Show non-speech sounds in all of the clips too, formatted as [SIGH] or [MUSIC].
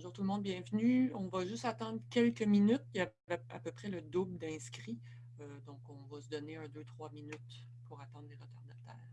Bonjour tout le monde, bienvenue. On va juste attendre quelques minutes. Il y a à peu près le double d'inscrits. Euh, donc, on va se donner un, deux, trois minutes pour attendre les retardataires.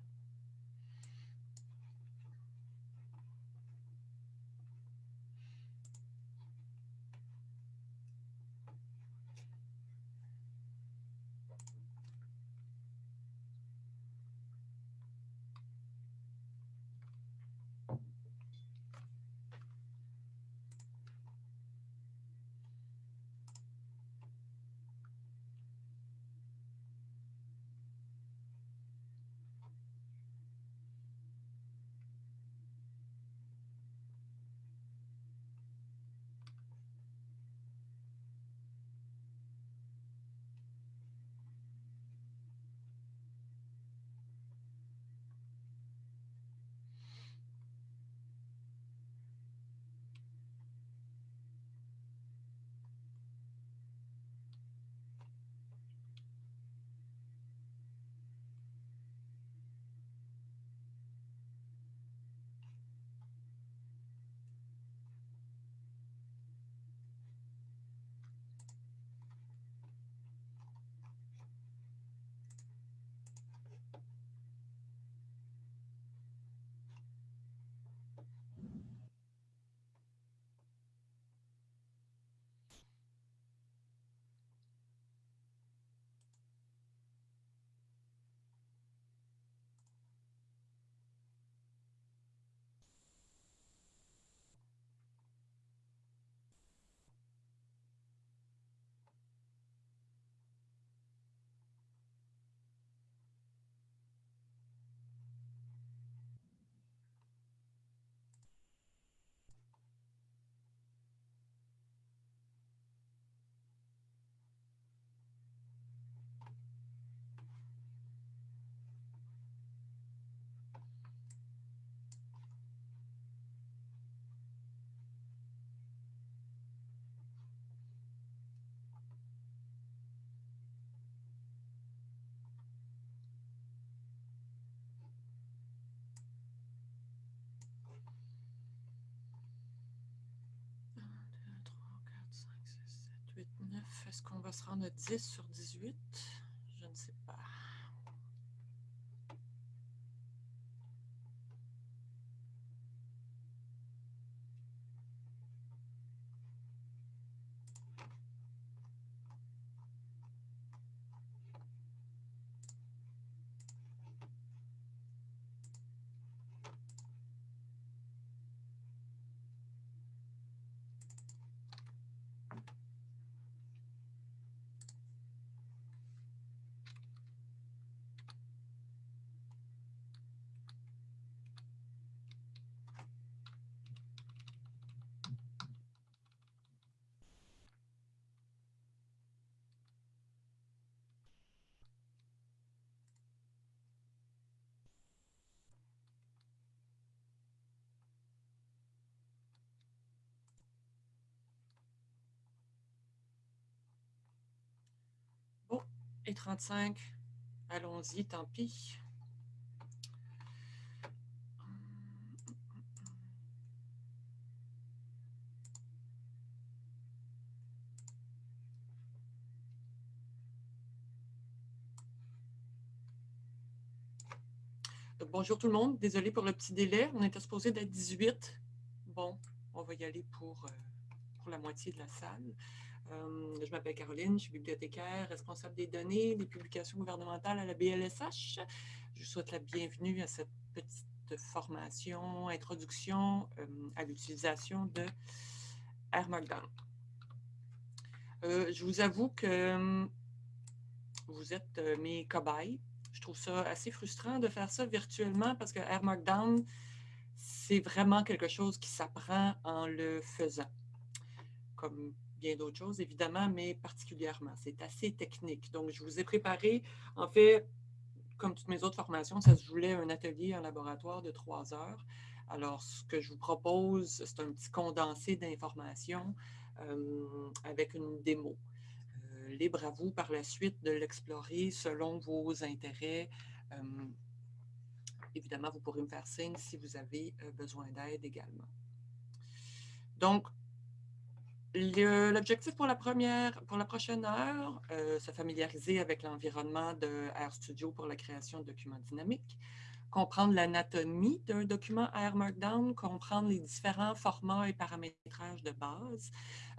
9. Est-ce qu'on va se rendre à 10 sur 18? Je ne sais pas. Et 35. Allons-y, tant pis. bonjour tout le monde. Désolé pour le petit délai. On était supposé d'être 18. Bon, on va y aller pour, euh, pour la moitié de la salle. Euh, je m'appelle Caroline, je suis bibliothécaire, responsable des données, des publications gouvernementales à la BLSH. Je vous souhaite la bienvenue à cette petite formation, introduction euh, à l'utilisation de Air Markdown. Euh, je vous avoue que vous êtes mes cobayes. Je trouve ça assez frustrant de faire ça virtuellement parce que Air Markdown, c'est vraiment quelque chose qui s'apprend en le faisant. Comme bien d'autres choses, évidemment, mais particulièrement. C'est assez technique. Donc, je vous ai préparé, en fait, comme toutes mes autres formations, ça se voulait un atelier en laboratoire de trois heures. Alors, ce que je vous propose, c'est un petit condensé d'informations euh, avec une démo. Euh, libre à vous par la suite de l'explorer selon vos intérêts. Euh, évidemment, vous pourrez me faire signe si vous avez besoin d'aide également. Donc, L'objectif pour la première, pour la prochaine heure, euh, se familiariser avec l'environnement de RStudio pour la création de documents dynamiques, comprendre l'anatomie d'un document R Markdown, comprendre les différents formats et paramétrages de base,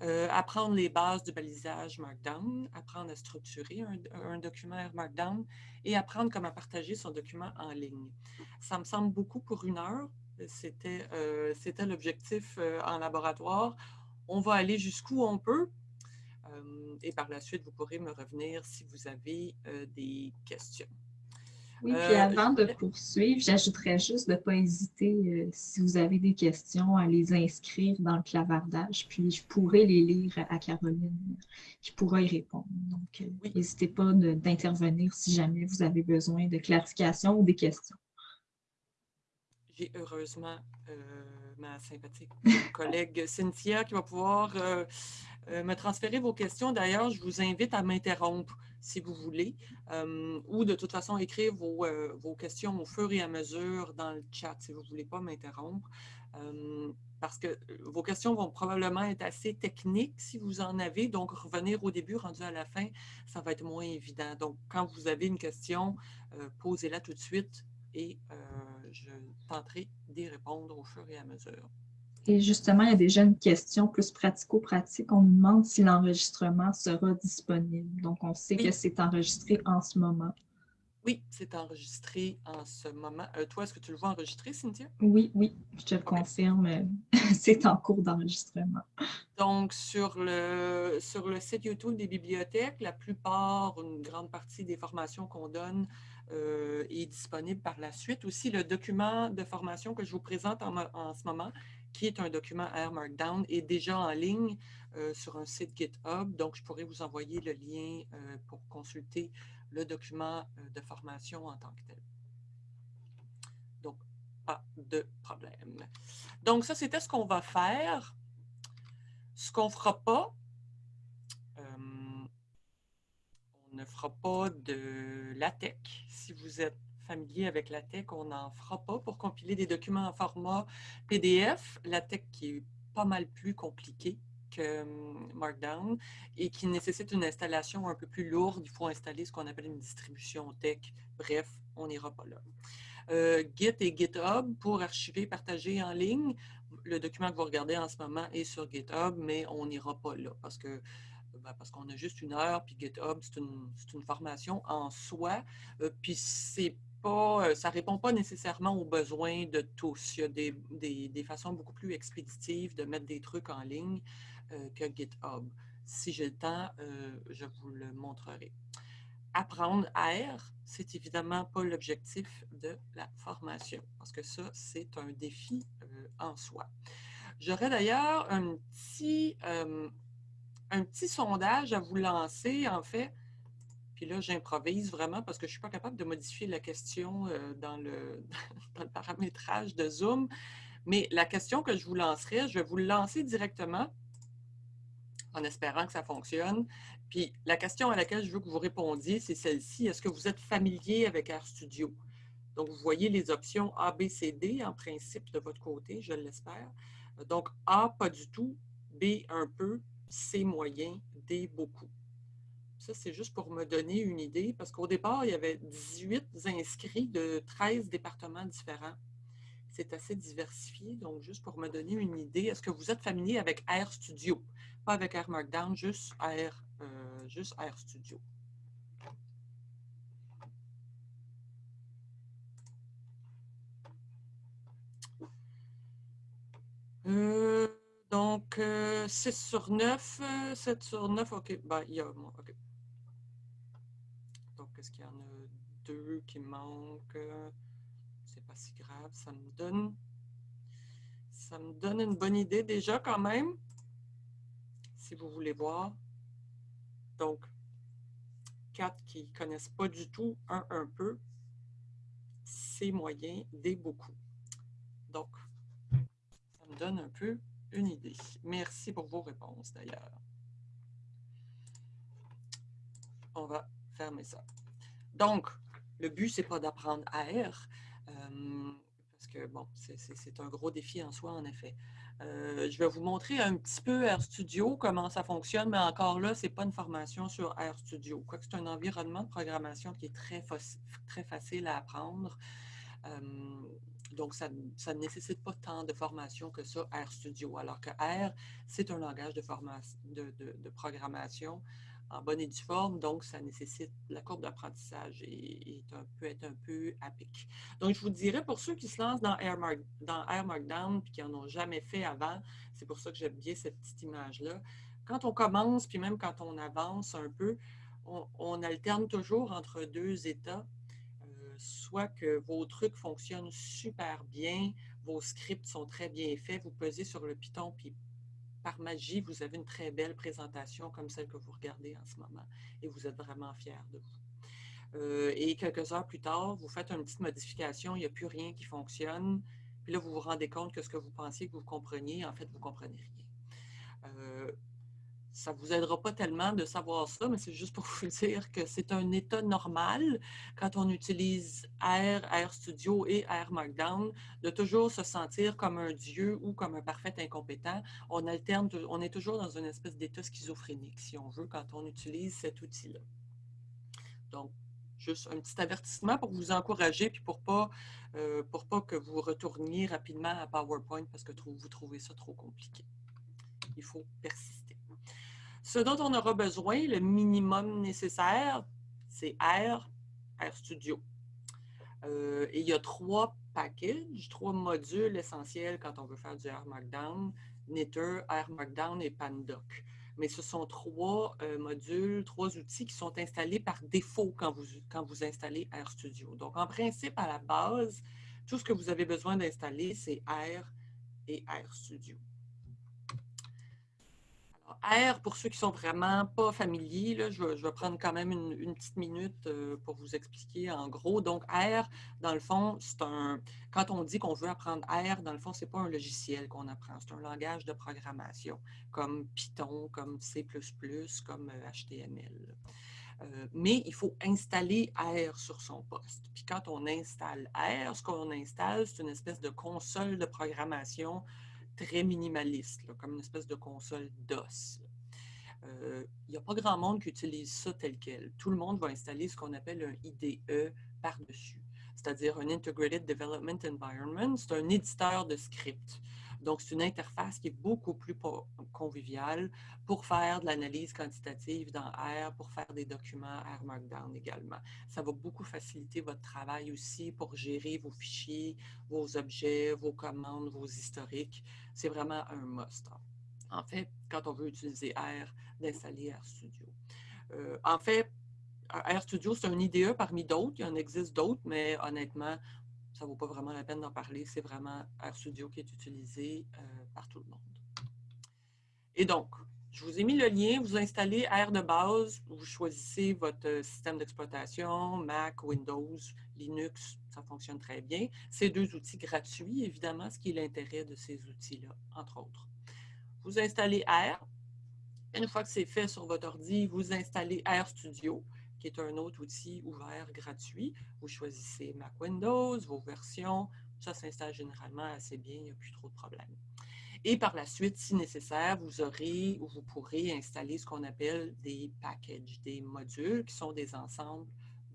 euh, apprendre les bases du balisage Markdown, apprendre à structurer un, document R Markdown et apprendre comment partager son document en ligne. Ça me semble beaucoup pour une heure. C'était euh, l'objectif en laboratoire on va aller jusqu'où on peut. Euh, et par la suite, vous pourrez me revenir si vous avez euh, des questions. Oui, puis euh, avant de poursuivre, j'ajouterais juste de ne pas hésiter, si vous avez des questions, à les inscrire dans le clavardage, puis je pourrai les lire à Caroline, qui pourra y répondre. Donc, n'hésitez pas d'intervenir si jamais vous avez besoin de clarification ou des questions. J'ai heureusement ma sympathique collègue Cynthia qui va pouvoir euh, euh, me transférer vos questions. D'ailleurs, je vous invite à m'interrompre si vous voulez, euh, ou de toute façon écrire vos, vos, questions au fur et à mesure dans le chat si vous ne voulez pas m'interrompre. parce que vos questions vont probablement être assez techniques si vous en avez, donc revenir au début, rendu à la fin, ça va être moins évident. Donc, quand vous avez une question, posez-la tout de suite et je tenterai d'y répondre au fur et à mesure. Et justement, il y a déjà une question plus pratico-pratique. On nous demande si l'enregistrement sera disponible. Donc, on sait que c'est enregistré en ce moment. Oui, c'est enregistré en ce moment. Euh, toi, est-ce que tu le vois enregistré, Cynthia? Oui, oui, je te le confirme. [LAUGHS] c'est en cours d'enregistrement. Donc, sur le, sur le site YouTube des bibliothèques, la plupart, une grande partie des formations qu'on donne euh, est disponible par la suite. Aussi, le document de formation que je vous présente en, ce moment, qui est un document R Markdown, est déjà en ligne euh, sur un site GitHub. Donc, je pourrais vous envoyer le lien euh, pour consulter le document de formation en tant que tel. Donc, pas de problème. Donc, ça, c'était ce qu'on va faire. Ce qu'on ne fera pas, ne fera pas de LaTeX. Si vous êtes familier avec LaTeX, on n'en fera pas pour compiler des documents en format PDF. LaTeX qui est pas mal plus compliqué que hum, Markdown et qui nécessite une installation un peu plus lourde. Il faut installer ce qu'on appelle une distribution tech. Bref, on n'ira pas là. Euh, Git et GitHub pour archiver, partager en ligne. Le document que vous regardez en ce moment est sur GitHub, mais on n'ira pas là parce que ben, parce qu'on a juste une heure, puis GitHub, c'est une, formation en soi, euh, puis c'est pas, euh, ça ne répond pas nécessairement aux besoins de tous. Il y a des, façons beaucoup plus expéditives de mettre des trucs en ligne euh, que GitHub. Si j'ai le temps, je vous le montrerai. Apprendre R, c'est évidemment pas l'objectif de la formation, parce que ça, c'est un défi en soi. J'aurais d'ailleurs un petit un petit sondage à vous lancer, en fait. Puis là, j'improvise vraiment parce que je ne suis pas capable de modifier la question euh, dans, le, [LAUGHS] dans, le, paramétrage de Zoom. Mais la question que je vous lancerai, je vais vous le lancer directement en espérant que ça fonctionne. Puis la question à laquelle je veux que vous répondiez, c'est celle-ci. Est-ce que vous êtes familier avec RStudio? Donc, vous voyez les options A, B, C, D en principe de votre côté, je l'espère. Donc, A, pas du tout. B, un peu. C moyen, D beaucoup. Ça, c'est juste pour me donner une idée, parce qu'au départ, il y avait 18 inscrits de 13 départements différents. C'est assez diversifié, donc juste pour me donner une idée, est-ce que vous êtes familier avec RStudio? Pas avec R Markdown, juste R, euh, juste. Euh, donc, 6 euh, sur 9, 7 euh, sur 9, OK. Ben, il y a moi, OK. Donc, est-ce qu'il y en a deux qui manquent? C'est pas si grave. Ça me donne... Ça me donne une bonne idée déjà quand même, si vous voulez voir. Donc, 4 qui ne connaissent pas du tout, un un peu, C moyen, D beaucoup. Donc, ça me donne un peu une idée. Merci pour vos réponses d'ailleurs. On va fermer ça. Donc, le but, ce n'est pas d'apprendre R, euh, parce que, bon, c'est un gros défi en soi, en effet. Euh, je vais vous montrer un petit peu RStudio, comment ça fonctionne, mais encore là, ce n'est pas une formation sur RStudio. Quoique c'est un environnement de programmation qui est très, très facile à apprendre. Euh, donc, ça, ne nécessite pas tant de formation que ça, RStudio. Alors que R, c'est un langage de, formation, de programmation en bonne et due forme, donc ça nécessite, la courbe d'apprentissage et, peut être un peu à pic. Donc, je vous dirais, pour ceux qui se lancent dans Air, dans Markdown et qui n'en ont jamais fait avant, c'est pour ça que j'aime bien cette petite image-là. Quand on commence, puis même quand on avance un peu, on, alterne toujours entre deux états, que vos trucs fonctionnent super bien, vos scripts sont très bien faits, vous pesez sur le Python, puis par magie, vous avez une très belle présentation comme celle que vous regardez en ce moment et vous êtes vraiment fier de vous. Euh, et quelques heures plus tard, vous faites une petite modification, il n'y a plus rien qui fonctionne. Puis là, vous vous rendez compte que ce que vous pensiez que vous compreniez, en fait, vous ne comprenez rien. Euh, ça ne vous aidera pas tellement de savoir ça, mais c'est juste pour vous [LAUGHS] dire que c'est un état normal quand on utilise R, RStudio et R Markdown, de toujours se sentir comme un dieu ou comme un parfait incompétent. On alterne, on est toujours dans une espèce d'état schizophrénique, si on veut, quand on utilise cet outil-là. Donc, juste un petit avertissement pour vous encourager, puis pour pas, euh, pas que vous retourniez rapidement à PowerPoint parce que vous trouvez ça trop compliqué. Il faut persister. Ce dont on aura besoin, le minimum nécessaire, c'est R, RStudio. Euh, et il y a trois packages, trois modules essentiels quand on veut faire du R Markdown, Knitter, R Markdown et Pandoc. Mais ce sont trois euh, modules, trois outils qui sont installés par défaut quand vous, quand vous installez RStudio. Donc, en principe, à la base, tout ce que vous avez besoin d'installer, c'est R et RStudio. R, pour ceux qui sont vraiment pas familiers, je, vais, prendre quand même une, petite minute euh, pour vous expliquer en gros. Donc, R, dans le fond, c'est un... Quand on dit qu'on veut apprendre R, dans le fond, ce n'est pas un logiciel qu'on apprend. C'est un langage de programmation, comme Python, comme C++, comme HTML. Euh, euh, mais il faut installer R sur son poste. Puis quand on installe R, ce qu'on installe, c'est une espèce de console de programmation très minimaliste, comme une espèce de console DOS. Euh, il n'y a pas grand monde qui utilise ça tel quel. Tout le monde va installer ce qu'on appelle un IDE par-dessus, c'est-à-dire un Integrated Development Environment. C'est un éditeur de script. Donc, c'est une interface qui est beaucoup plus conviviale pour faire de l'analyse quantitative dans R, pour faire des documents R Markdown également. Ça va beaucoup faciliter votre travail aussi pour gérer vos fichiers, vos objets, vos commandes, vos historiques. C'est vraiment un must. En fait, quand on veut utiliser R, d'installer RStudio. Euh, en fait, RStudio, c'est un IDE parmi d'autres. Il y en existe d'autres, mais honnêtement, ça ne vaut pas vraiment la peine d'en parler. C'est vraiment RStudio qui est utilisé euh, par tout le monde. Et donc, je vous ai mis le lien, vous installez R de base, vous choisissez votre euh, système d'exploitation, Mac, Windows, Linux, ça fonctionne très bien. Ces deux outils gratuits, évidemment, ce qui est l'intérêt de ces outils-là, entre autres. Vous installez R. Une fois que c'est fait sur votre ordi, vous installez RStudio qui est un autre outil ouvert gratuit. Vous choisissez Mac Windows, vos versions. Ça s'installe généralement assez bien, il n'y a plus trop de problèmes. Et par la suite, si nécessaire, vous aurez ou vous pourrez installer ce qu'on appelle des packages, des modules qui sont des ensembles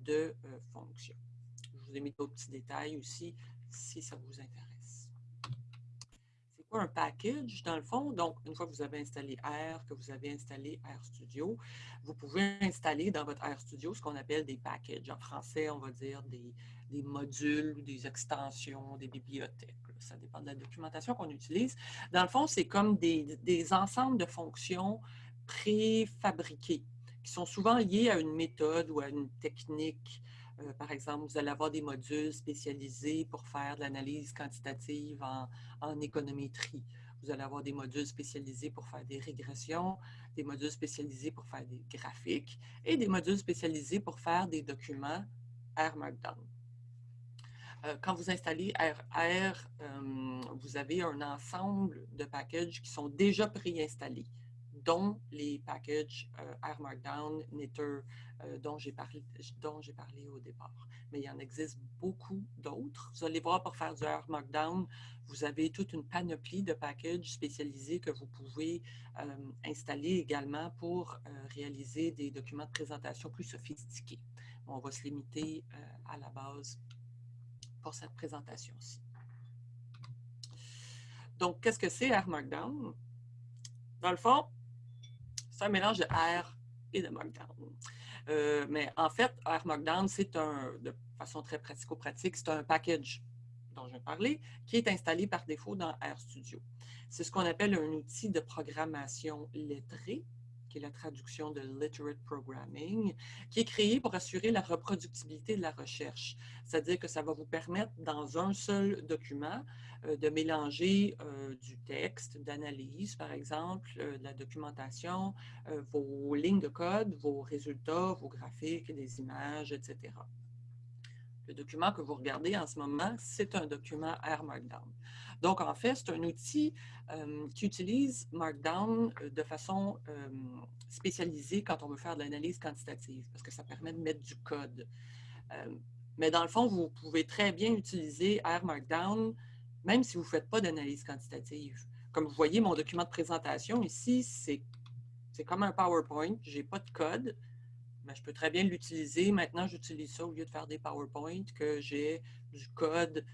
de euh, fonctions. Je vous ai mis d'autres petits détails aussi si ça vous intéresse un package, dans le fond. Donc, une fois que vous avez installé R, que vous avez installé RStudio, vous pouvez installer dans votre RStudio ce qu'on appelle des packages. En français, on va dire des, des modules, des extensions, des bibliothèques. Ça dépend de la documentation qu'on utilise. Dans le fond, c'est comme des, des ensembles de fonctions préfabriquées qui sont souvent liées à une méthode ou à une technique euh, par exemple, vous allez avoir des modules spécialisés pour faire de l'analyse quantitative en, économétrie. Vous allez avoir des modules spécialisés pour faire des régressions, des modules spécialisés pour faire des graphiques et des modules spécialisés pour faire des documents R Markdown. Euh, quand vous installez R, euh, vous avez un ensemble de packages qui sont déjà préinstallés dont les packages R Markdown, Knitter, dont j'ai parlé, au départ. Mais il y en existe beaucoup d'autres. Vous allez voir, pour faire du R Markdown, vous avez toute une panoplie de packages spécialisés que vous pouvez installer également pour réaliser des documents de présentation plus sophistiqués. On va se limiter à la base pour cette présentation-ci. Donc, qu'est-ce que c'est R Markdown? Dans le fond, c'est un mélange de R et de Markdown. Euh, mais en fait, R Markdown, c'est un, de façon très pratico-pratique, c'est un package dont je vais parler, qui est installé par défaut dans RStudio. C'est ce qu'on appelle un outil de programmation lettrée qui est la traduction de Literate Programming, qui est créé pour assurer la reproductibilité de la recherche. C'est-à-dire que ça va vous permettre, dans un seul document, euh, de mélanger euh, du texte, d'analyse, par exemple, euh, de la documentation, vos lignes de code, vos résultats, vos graphiques, des images, etc. Le document que vous regardez en ce moment, c'est un document R Markdown. Donc, en fait, c'est un outil euh, qui utilise Markdown euh, de façon euh, spécialisée quand on veut faire de l'analyse quantitative, parce que ça permet de mettre du code. mais dans le fond, vous pouvez très bien utiliser R Markdown, même si vous ne faites pas d'analyse quantitative. Comme vous voyez, mon document de présentation ici, c'est comme un PowerPoint. Je n'ai pas de code, mais je peux très bien l'utiliser. Maintenant, j'utilise ça au lieu de faire des PowerPoint, que j'ai du code,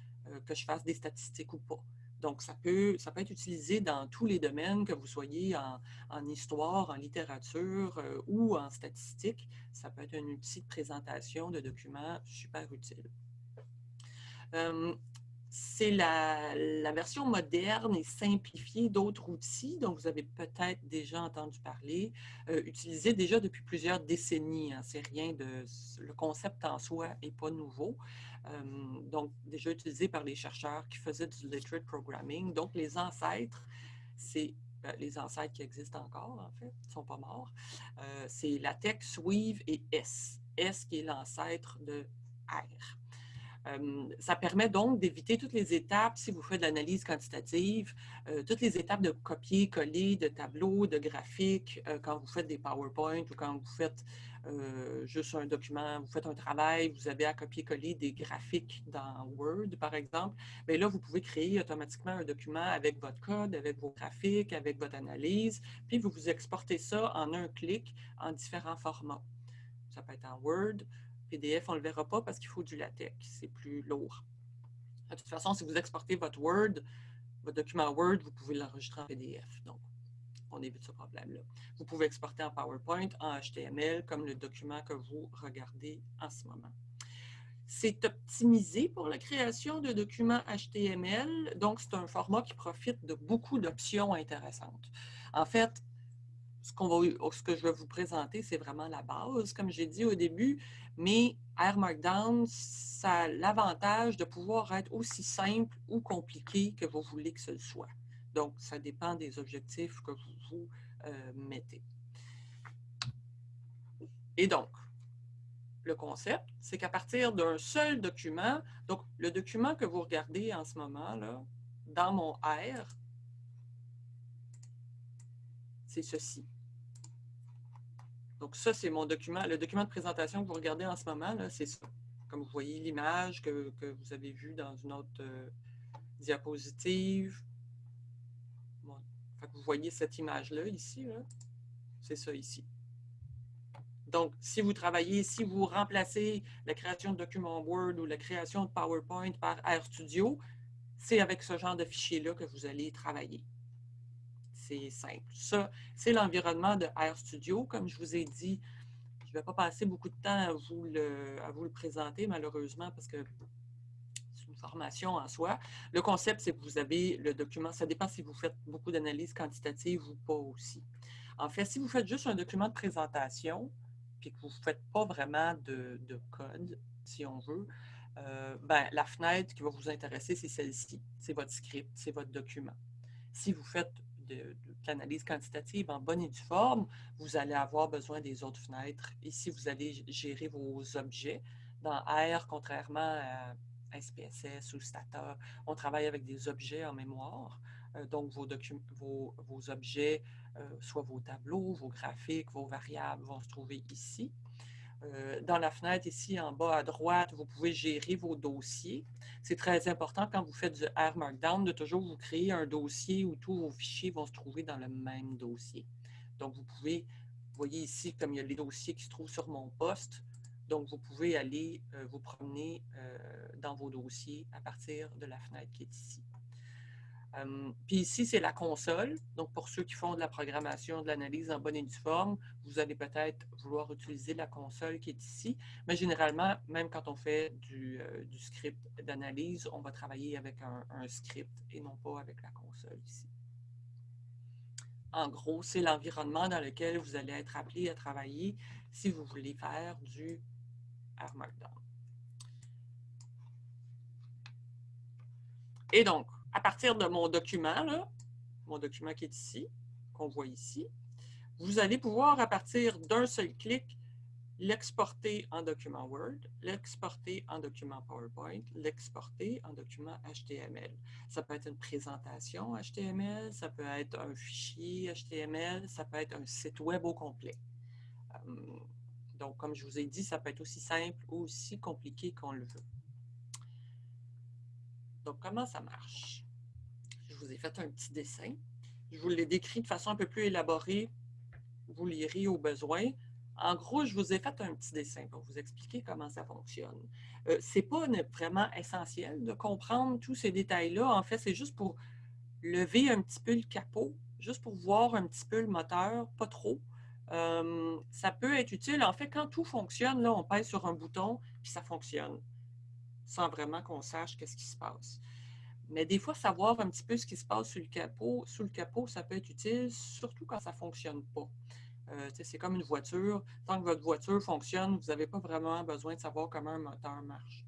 que je fasse des statistiques ou pas. Donc, ça peut, ça peut être utilisé dans tous les domaines, que vous soyez en, histoire, en littérature euh, ou en statistique. Ça peut être un outil de présentation de documents super utile. C'est la, version moderne et simplifiée d'autres outils dont vous avez peut-être déjà entendu parler, euh, utilisés déjà depuis plusieurs décennies. Hein. C'est rien de... Le concept en soi n'est pas nouveau. Euh, donc, déjà utilisé par les chercheurs qui faisaient du literate programming. Donc, les ancêtres, c'est ben, les ancêtres qui existent encore, en fait, ne sont pas morts. Euh, c'est latex, Weave et S. S qui est l'ancêtre de R. Euh, ça permet donc d'éviter toutes les étapes, si vous faites de l'analyse quantitative, toutes les étapes de copier-coller de tableaux, de graphiques, quand vous faites des PowerPoint ou quand vous faites euh, juste un document, vous faites un travail, vous avez à copier-coller des graphiques dans Word, par exemple, mais là, vous pouvez créer automatiquement un document avec votre code, avec vos graphiques, avec votre analyse, puis vous vous exportez ça en un clic en différents formats. Ça peut être en Word, PDF, on ne le verra pas parce qu'il faut du latex, c'est plus lourd. De toute façon, si vous exportez votre Word, votre document Word, vous pouvez l'enregistrer en PDF. Donc, on évite ce problème-là. Vous pouvez exporter en PowerPoint, en HTML, comme le document que vous regardez en ce moment. C'est optimisé pour la création de documents HTML, donc c'est un format qui profite de beaucoup d'options intéressantes. En fait, ce, ce, que je vais vous présenter, c'est vraiment la base, comme j'ai dit au début, mais R Markdown, ça a l'avantage de pouvoir être aussi simple ou compliqué que vous voulez que ce soit. Donc, ça dépend des objectifs que vous vous euh, mettez. Et donc, le concept, c'est qu'à partir d'un seul document, donc le document que vous regardez en ce moment, là, dans mon R, c'est ceci. Donc ça, c'est mon document, le document de présentation que vous regardez en ce moment, c'est ça. Comme vous voyez l'image que, vous avez vue dans une autre euh, diapositive, vous voyez cette image-là ici, c'est ça ici. Donc, si vous travaillez, si vous remplacez la création de documents Word ou la création de PowerPoint par RStudio, c'est avec ce genre de fichier-là que vous allez travailler. C'est simple. Ça, c'est l'environnement de RStudio. Comme je vous ai dit, je ne vais pas passer beaucoup de temps à vous le, présenter, malheureusement, parce que formation en soi. Le concept, c'est que vous avez le document, ça dépend si vous faites beaucoup d'analyses quantitatives ou pas aussi. En fait, si vous faites juste un document de présentation, puis que vous ne faites pas vraiment de, code, si on veut, euh, ben, la fenêtre qui va vous intéresser, c'est celle-ci. C'est votre script, c'est votre document. Si vous faites de, l'analyse quantitative en bonne et due forme, vous allez avoir besoin des autres fenêtres. Ici, vous allez gérer vos objets. Dans R, contrairement à SPSS ou Stata, on travaille avec des objets en mémoire. donc, vos, vos, vos objets, soit vos tableaux, vos graphiques, vos variables vont se trouver ici. Dans la fenêtre ici en bas à droite, vous pouvez gérer vos dossiers. C'est très important quand vous faites du R Markdown de toujours vous créer un dossier où tous vos fichiers vont se trouver dans le même dossier. Donc, vous pouvez, vous voyez ici, comme il y a les dossiers qui se trouvent sur mon poste, donc vous pouvez aller vous promener dans vos dossiers à partir de la fenêtre qui est ici puis ici, c'est la console. Donc, pour ceux qui font de la programmation, de l'analyse en bonne et due forme, vous allez peut-être vouloir utiliser la console qui est ici. Mais généralement, même quand on fait du, euh, script d'analyse, on va travailler avec un, un, script et non pas avec la console ici. En gros, c'est l'environnement dans lequel vous allez être appelé à travailler si vous voulez faire du R Markdown. Et donc, à partir de mon document, mon document qui est ici, qu'on voit ici, vous allez pouvoir, à partir d'un seul clic, l'exporter en document Word, l'exporter en document PowerPoint, l'exporter en document HTML. Ça peut être une présentation HTML, ça peut être un fichier HTML, ça peut être un site web au complet. Hum, donc, comme je vous ai dit, ça peut être aussi simple ou aussi compliqué qu'on le veut. Donc, comment ça marche? Je vous ai fait un petit dessin. Je vous l'ai décrit de façon un peu plus élaborée. Vous lirez au besoin. En gros, je vous ai fait un petit dessin pour vous expliquer comment ça fonctionne. Euh, Ce n'est pas vraiment essentiel de comprendre tous ces détails-là. En fait, c'est juste pour lever un petit peu le capot, juste pour voir un petit peu le moteur, pas trop. Euh, ça peut être utile. En fait, quand tout fonctionne, là, on pèse sur un bouton, puis ça fonctionne sans vraiment qu'on sache qu'est-ce qui se passe. Mais des fois, savoir un petit peu ce qui se passe sous le capot, sous le capot ça peut être utile, surtout quand ça ne fonctionne pas. Euh, c'est comme une voiture. Tant que votre voiture fonctionne, vous n'avez pas vraiment besoin de savoir comment un moteur marche.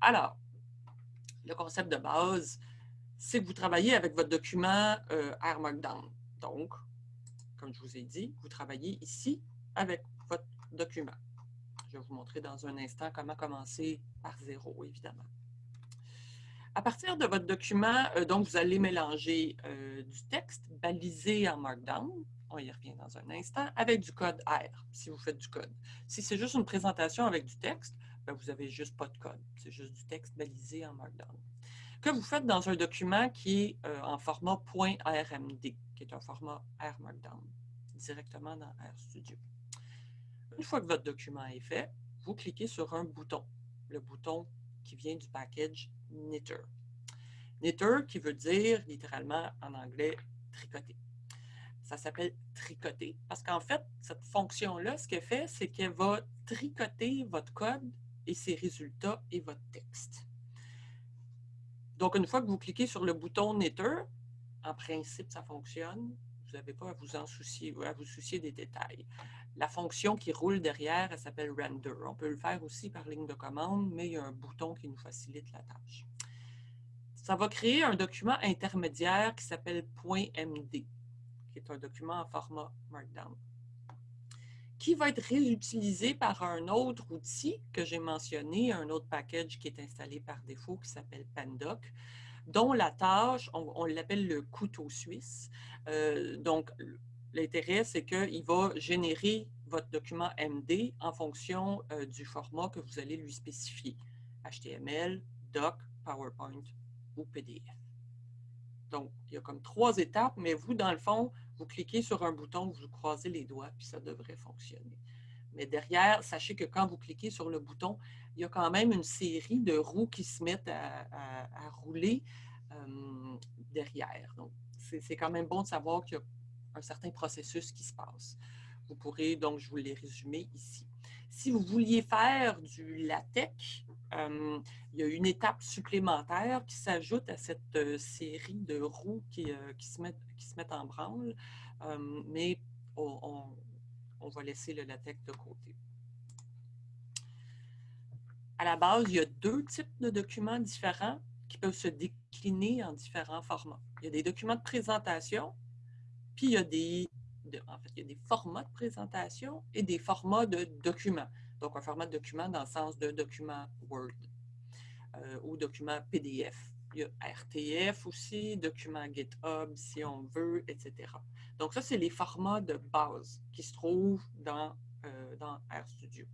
Alors, le concept de base, c'est que vous travaillez avec votre document euh, Markdown. Donc, comme je vous ai dit, vous travaillez ici avec votre document. Je vais vous montrer dans un instant comment commencer par zéro, évidemment. À partir de votre document, euh, donc, vous allez mélanger euh, du texte balisé en Markdown, on y revient dans un instant, avec du code R, si vous faites du code. Si c'est juste une présentation avec du texte, ben, vous n'avez juste pas de code. C'est juste du texte balisé en Markdown. Que vous faites dans un document qui est euh, en format .rmd, qui est un format R Markdown, directement dans RStudio. Une fois que votre document est fait, vous cliquez sur un bouton, le bouton qui vient du package Knitter. Knitter qui veut dire littéralement en anglais tricoter. Ça s'appelle tricoter parce qu'en fait, cette fonction-là, ce qu'elle fait, c'est qu'elle va tricoter votre code et ses résultats et votre texte. Donc, une fois que vous cliquez sur le bouton Knitter, en principe, ça fonctionne. Vous n'avez pas à vous en soucier, à vous soucier des détails. La fonction qui roule derrière, elle s'appelle render. On peut le faire aussi par ligne de commande, mais il y a un bouton qui nous facilite la tâche. Ça va créer un document intermédiaire qui s'appelle .md, qui est un document en format Markdown, qui va être réutilisé par un autre outil que j'ai mentionné, un autre package qui est installé par défaut qui s'appelle Pandoc, dont la tâche, on, l'appelle le couteau suisse. Euh, donc, L'intérêt, c'est qu'il va générer votre document MD en fonction euh, du format que vous allez lui spécifier. HTML, Doc, PowerPoint ou PDF. Donc, il y a comme trois étapes, mais vous, dans le fond, vous cliquez sur un bouton, vous croisez les doigts, puis ça devrait fonctionner. Mais derrière, sachez que quand vous cliquez sur le bouton, il y a quand même une série de roues qui se mettent à, rouler derrière. Donc, c'est quand même bon de savoir qu'il y a un certain processus qui se passe. Vous pourrez, donc, je vous l'ai résumé ici. Si vous vouliez faire du latex, il y a une étape supplémentaire qui s'ajoute à cette euh, série de roues qui, euh, qui, se, mettent, qui se mettent en branle, mais on, on, va laisser le latex de côté. À la base, il y a deux types de documents différents qui peuvent se décliner en différents formats. Il y a des documents de présentation puis il y a des, formats de présentation et des formats de documents. Donc, un format de document dans le sens de document Word euh, ou document PDF. Il y a RTF aussi, document GitHub si on veut, etc. Donc ça, c'est les formats de base qui se trouvent dans, euh, dans RStudio.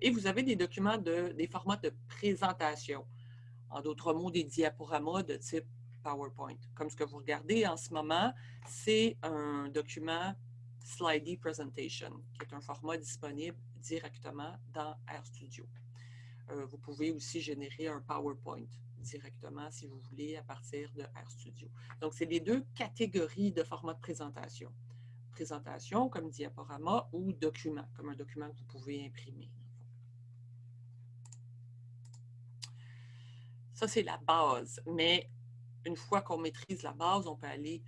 Et vous avez des documents, de, des formats de présentation. En d'autres mots, des diaporamas de type PowerPoint. Comme ce que vous regardez en ce moment, c'est un document Slidey Presentation, qui est un format disponible directement dans RStudio. Euh, vous pouvez aussi générer un PowerPoint directement, si vous voulez, à partir de RStudio. Donc, c'est les deux catégories de format de présentation. Présentation comme diaporama ou document, comme un document que vous pouvez imprimer. Ça, c'est la base. Mais une fois qu'on maîtrise la base, on peut aller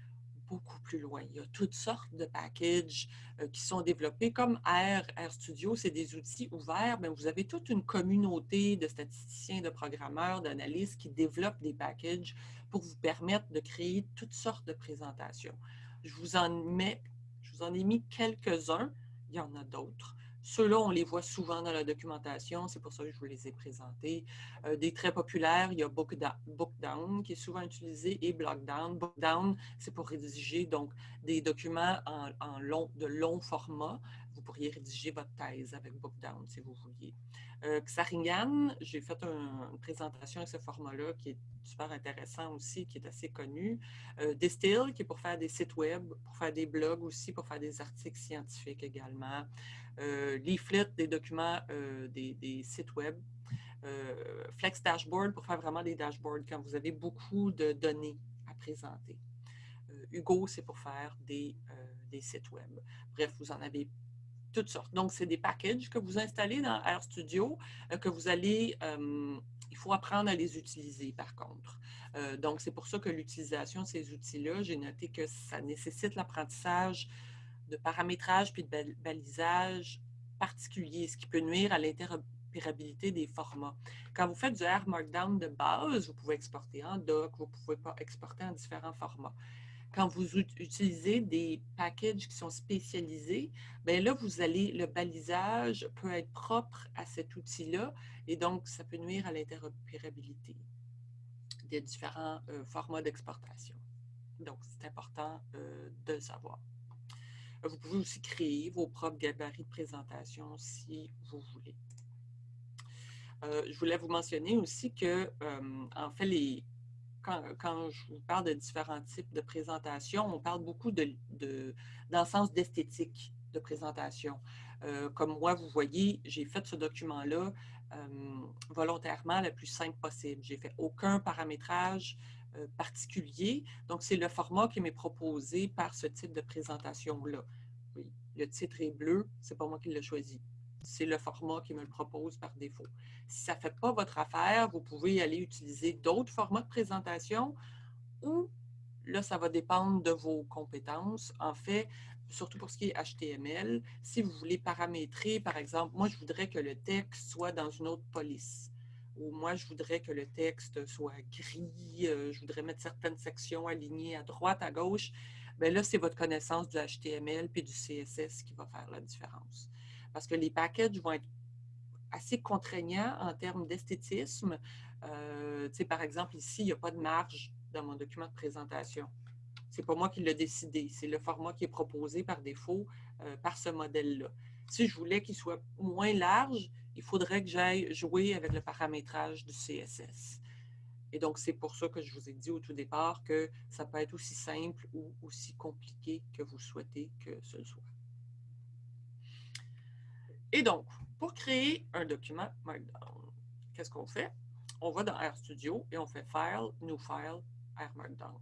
beaucoup plus loin. Il y a toutes sortes de packages euh, qui sont développés comme R, RStudio, c'est des outils ouverts. mais vous avez toute une communauté de statisticiens, de programmeurs, d'analystes qui développent des packages pour vous permettre de créer toutes sortes de présentations. Je vous en ai mis quelques-uns, il y en a d'autres. Ceux-là, on les voit souvent dans la documentation, c'est pour ça que je vous les ai présentés. Euh, des très populaires, il y a Bookdown qui est souvent utilisé et Blockdown. Bookdown, c'est pour rédiger donc des documents en, long, de long format. Vous pourriez rédiger votre thèse avec Bookdown si vous vouliez. Euh, Xaringan, j'ai fait une présentation avec ce format-là qui est super intéressant aussi, qui est assez connu. Euh, Distill, qui est pour faire des sites web, pour faire des blogs aussi, pour faire des articles scientifiques également. Euh, leaflet, des documents, euh, des, sites web. Euh, Flex Dashboard pour faire vraiment des dashboards quand vous avez beaucoup de données à présenter. Hugo, c'est pour faire des sites web. Bref, vous en avez toutes sortes. Donc, c'est des packages que vous installez dans RStudio, que vous allez, il faut apprendre à les utiliser par contre. donc, c'est pour ça que l'utilisation de ces outils-là, j'ai noté que ça nécessite l'apprentissage de paramétrage puis de balisage particulier, ce qui peut nuire à l'interopérabilité des formats. Quand vous faites du R Markdown de base, vous pouvez exporter en doc, vous pouvez pas exporter en différents formats. Quand vous utilisez des packages qui sont spécialisés, bien là, vous allez, le balisage peut être propre à cet outil-là et donc ça peut nuire à l'interopérabilité des différents euh, formats d'exportation. Donc, c'est important euh, de le savoir. Vous pouvez aussi créer vos propres gabarits de présentation si vous voulez. Euh, je voulais vous mentionner aussi que, en fait, les, quand, je vous parle de différents types de présentation, on parle beaucoup de, de, dans le sens d'esthétique de présentation. Euh, comme moi, vous voyez, j'ai fait ce document-là volontairement le plus simple possible. J'ai fait aucun paramétrage euh, particulier. Donc, c'est le format qui m'est proposé par ce type de présentation-là. Oui, le titre est bleu, c'est pas moi qui l'ai choisi. C'est le format qui me le propose par défaut. Si ça ne fait pas votre affaire, vous pouvez aller utiliser d'autres formats de présentation ou là, ça va dépendre de vos compétences. En fait, surtout pour ce qui est HTML, si vous voulez paramétrer, par exemple, moi, je voudrais que le texte soit dans une autre police ou moi, je voudrais que le texte soit gris, euh, je voudrais mettre certaines sections alignées à droite, à gauche, bien là, c'est votre connaissance du HTML puis du CSS qui va faire la différence. Parce que les packages vont être assez contraignants en termes d'esthétisme. Euh, par exemple, ici, il n'y a pas de marge dans mon document de présentation. Ce n'est pas moi qui l'ai décidé, c'est le format qui est proposé par défaut euh, par ce modèle-là. Si je voulais qu'il soit moins large, il faudrait que j'aille jouer avec le paramétrage du CSS. Et donc, c'est pour ça que je vous ai dit au tout départ que ça peut être aussi simple ou aussi compliqué que vous souhaitez que ce soit. Et donc, pour créer un document Markdown, qu'est-ce qu'on fait? On va dans RStudio et on fait File, New File, R Markdown.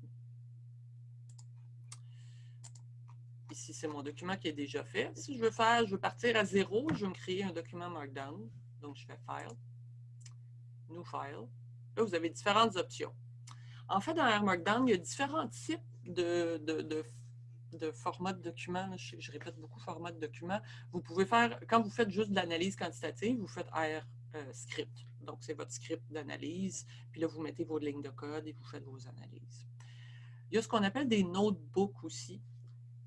Ici, c'est mon document qui est déjà fait. Si je veux faire, je veux partir à zéro, je veux me créer un document Markdown. Donc, je fais File, New File. Là, vous avez différentes options. En fait, dans R Markdown, il y a différents types de, de, formats de documents. Je, répète beaucoup format de documents. Vous pouvez faire, quand vous faites juste de l'analyse quantitative, vous faites R euh, script. Donc, c'est votre script d'analyse. Puis là, vous mettez vos lignes de code et vous faites vos analyses. Il y a ce qu'on appelle des notebooks aussi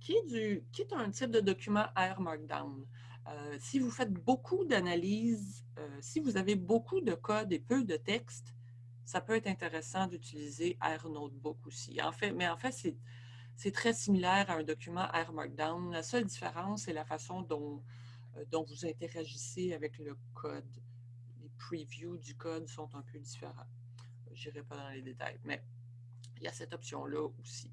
qui est, un type de document R Markdown. Euh, si vous faites beaucoup d'analyses, euh, si vous avez beaucoup de code et peu de texte, ça peut être intéressant d'utiliser R Notebook aussi. En fait, mais en fait, c'est très similaire à un document R Markdown. La seule différence, c'est la façon dont, euh, dont vous interagissez avec le code. Les previews du code sont un peu différents. Je n'irai pas dans les détails, mais il y a cette option-là aussi.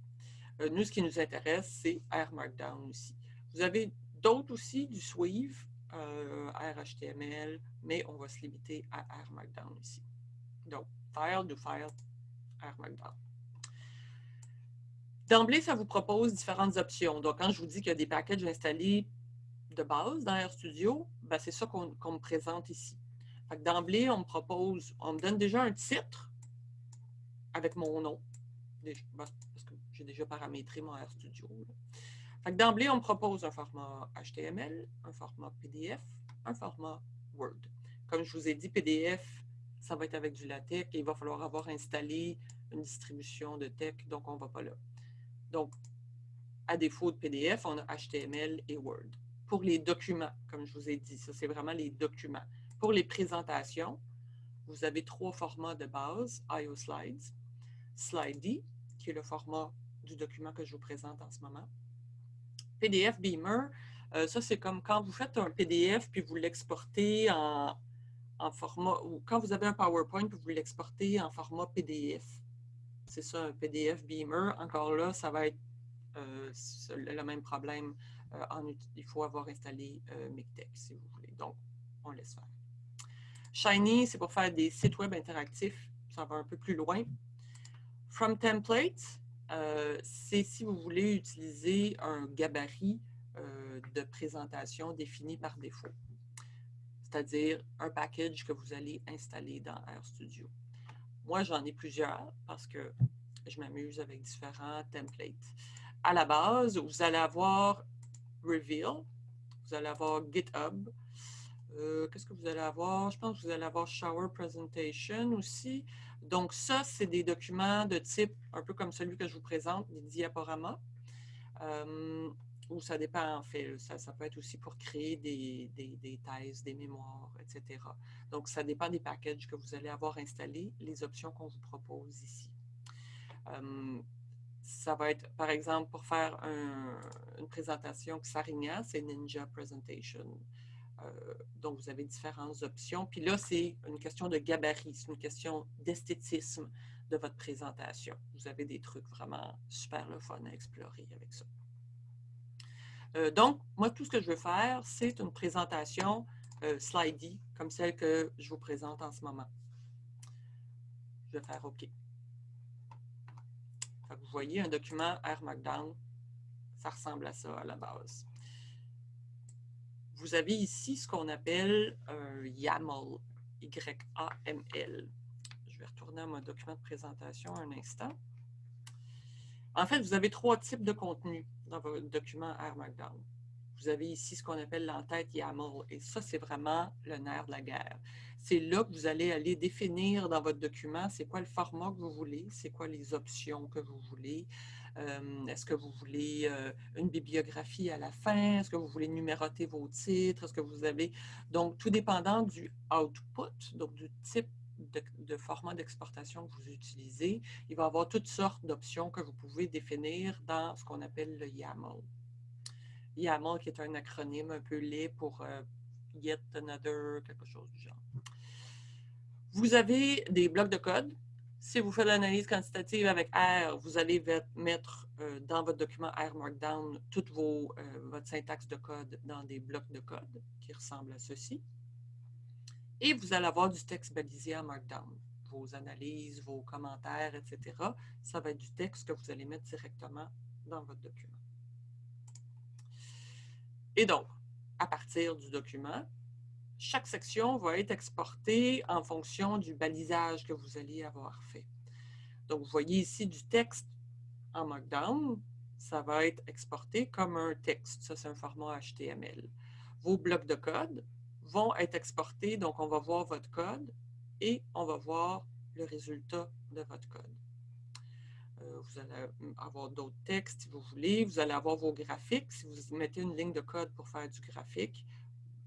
Euh, nous, ce qui nous intéresse, c'est R Markdown aussi. Vous avez d'autres aussi, du Sweave, euh, RHTML, mais on va se limiter à R Markdown ici. Donc, File, do File, R Markdown. D'emblée, ça vous propose différentes options. Donc, quand je vous dis qu'il y a des packages installés de base dans RStudio, ben, c'est ça qu'on me présente ici. D'emblée, on me propose, on me donne déjà un titre avec mon nom. Ben, parce que j'ai déjà paramétré mon RStudio. D'emblée, on me propose un format HTML, un format PDF, un format Word. Comme je vous ai dit, PDF, ça va être avec du LaTeX et il va falloir avoir installé une distribution de tech, donc on ne va pas là. Donc, à défaut de PDF, on a HTML et Word. Pour les documents, comme je vous ai dit, ça c'est vraiment les documents. Pour les présentations, vous avez trois formats de base, IO Slides, Slidey, qui est le format du document que je vous présente en ce moment, PDF Beamer, euh, ça c'est comme quand vous faites un PDF puis vous l'exportez en, format, ou quand vous avez un PowerPoint puis vous l'exportez en format PDF. C'est ça, un PDF Beamer. Encore là, ça va être euh, le même problème. Euh, il faut avoir installé MikTeX si vous voulez. Donc, on laisse faire. Shiny, c'est pour faire des sites web interactifs. Ça va un peu plus loin. From Templates, euh, c'est si vous voulez utiliser un gabarit euh, de présentation défini par défaut, c'est-à-dire un package que vous allez installer dans RStudio. Moi, j'en ai plusieurs parce que je m'amuse avec différents templates. À la base, vous allez avoir Reveal, vous allez avoir GitHub, euh, qu'est-ce que vous allez avoir? Je pense que vous allez avoir Shower Presentation aussi. Donc, ça, c'est des documents de type un peu comme celui que je vous présente, des diaporamas. Euh, ou ça dépend, en fait. Ça, peut être aussi pour créer des, thèses, des mémoires, etc. Donc, ça dépend des packages que vous allez avoir installés, les options qu'on vous propose ici. Ça va être, par exemple, pour faire une présentation Xarinia, c'est Ninja Presentation. Euh, donc, vous avez différentes options. Puis là, c'est une question de gabarit, c'est une question d'esthétisme de votre présentation. Vous avez des trucs vraiment super le fun à explorer avec ça. Euh, donc, moi, tout ce que je veux faire, c'est une présentation euh, slidey, comme celle que je vous présente en ce moment. Je vais faire OK. vous voyez, un document R Markdown, ça ressemble à ça à la base vous avez ici ce qu'on appelle un YAML, Y-A-M-L. Je vais retourner à mon document de présentation un instant. En fait, vous avez trois types de contenu dans votre document R Markdown. Vous avez ici ce qu'on appelle l'entête YAML, et ça, c'est vraiment le nerf de la guerre. C'est là que vous allez aller définir dans votre document c'est quoi le format que vous voulez, c'est quoi les options que vous voulez, euh, est-ce que vous voulez euh, une bibliographie à la fin? Est-ce que vous voulez numéroter vos titres? Est-ce que vous avez... Donc, tout dépendant du output, donc du type de, format d'exportation que vous utilisez, il va y avoir toutes sortes d'options que vous pouvez définir dans ce qu'on appelle le YAML. YAML qui est un acronyme un peu laid pour euh, Yet Another, quelque chose du genre. Vous avez des blocs de code si vous faites l'analyse quantitative avec R, vous allez mettre euh, dans votre document R Markdown toute vos, euh, votre syntaxe de code dans des blocs de code qui ressemblent à ceci. Et vous allez avoir du texte balisé en Markdown. Vos analyses, vos commentaires, etc. Ça va être du texte que vous allez mettre directement dans votre document. Et donc, à partir du document, chaque section va être exportée en fonction du balisage que vous allez avoir fait. Donc, vous voyez ici du texte en Markdown, ça va être exporté comme un texte. Ça, c'est un format HTML. Vos blocs de code vont être exportés, donc on va voir votre code et on va voir le résultat de votre code. Euh, vous allez avoir d'autres textes si vous voulez. Vous allez avoir vos graphiques. Si vous mettez une ligne de code pour faire du graphique,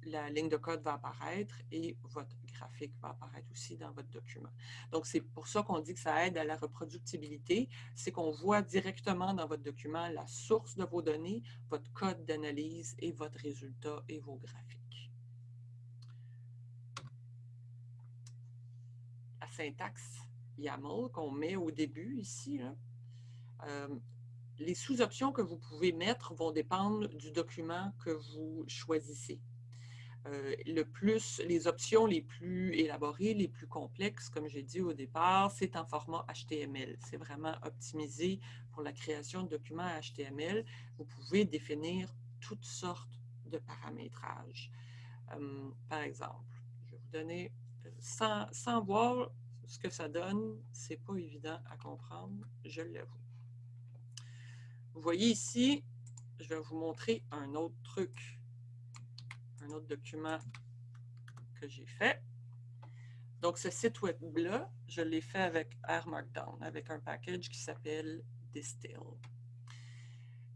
la ligne de code va apparaître et votre graphique va apparaître aussi dans votre document. Donc, c'est pour ça qu'on dit que ça aide à la reproductibilité. C'est qu'on voit directement dans votre document la source de vos données, votre code d'analyse et votre résultat et vos graphiques. La syntaxe YAML qu'on met au début ici, euh, les sous-options que vous pouvez mettre vont dépendre du document que vous choisissez. Euh, le plus, les options les plus élaborées, les plus complexes, comme j'ai dit au départ, c'est en format HTML. C'est vraiment optimisé pour la création de documents HTML. Vous pouvez définir toutes sortes de paramétrage. Euh, par exemple, je vais vous donner, sans, voir ce que ça donne, c'est pas évident à comprendre, je l'avoue. Vous voyez ici, je vais vous montrer un autre truc, un autre document que j'ai fait. Donc, ce site web-là, je l'ai fait avec R Markdown, avec un package qui s'appelle Distill.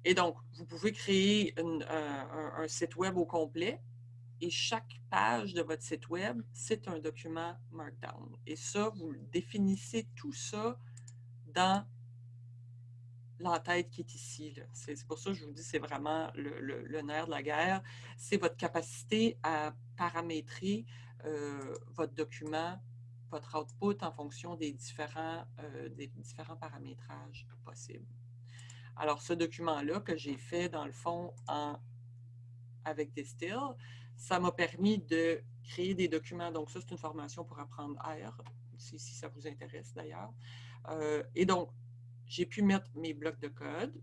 Et donc, vous pouvez créer un, site web au complet et chaque page de votre site web, c'est un document Markdown. Et ça, vous définissez tout ça dans l'entête qui est ici. C'est pour ça que je vous dis c'est vraiment le, nerf de la guerre. C'est votre capacité à paramétrer euh, votre document, votre output en fonction des différents, euh, des différents paramétrages possibles. Alors, ce document-là que j'ai fait, dans le fond, en, avec Distill, ça m'a permis de créer des documents. Donc, ça, c'est une formation pour apprendre R, si, ça vous intéresse d'ailleurs. Euh, et donc, j'ai pu mettre mes blocs de code,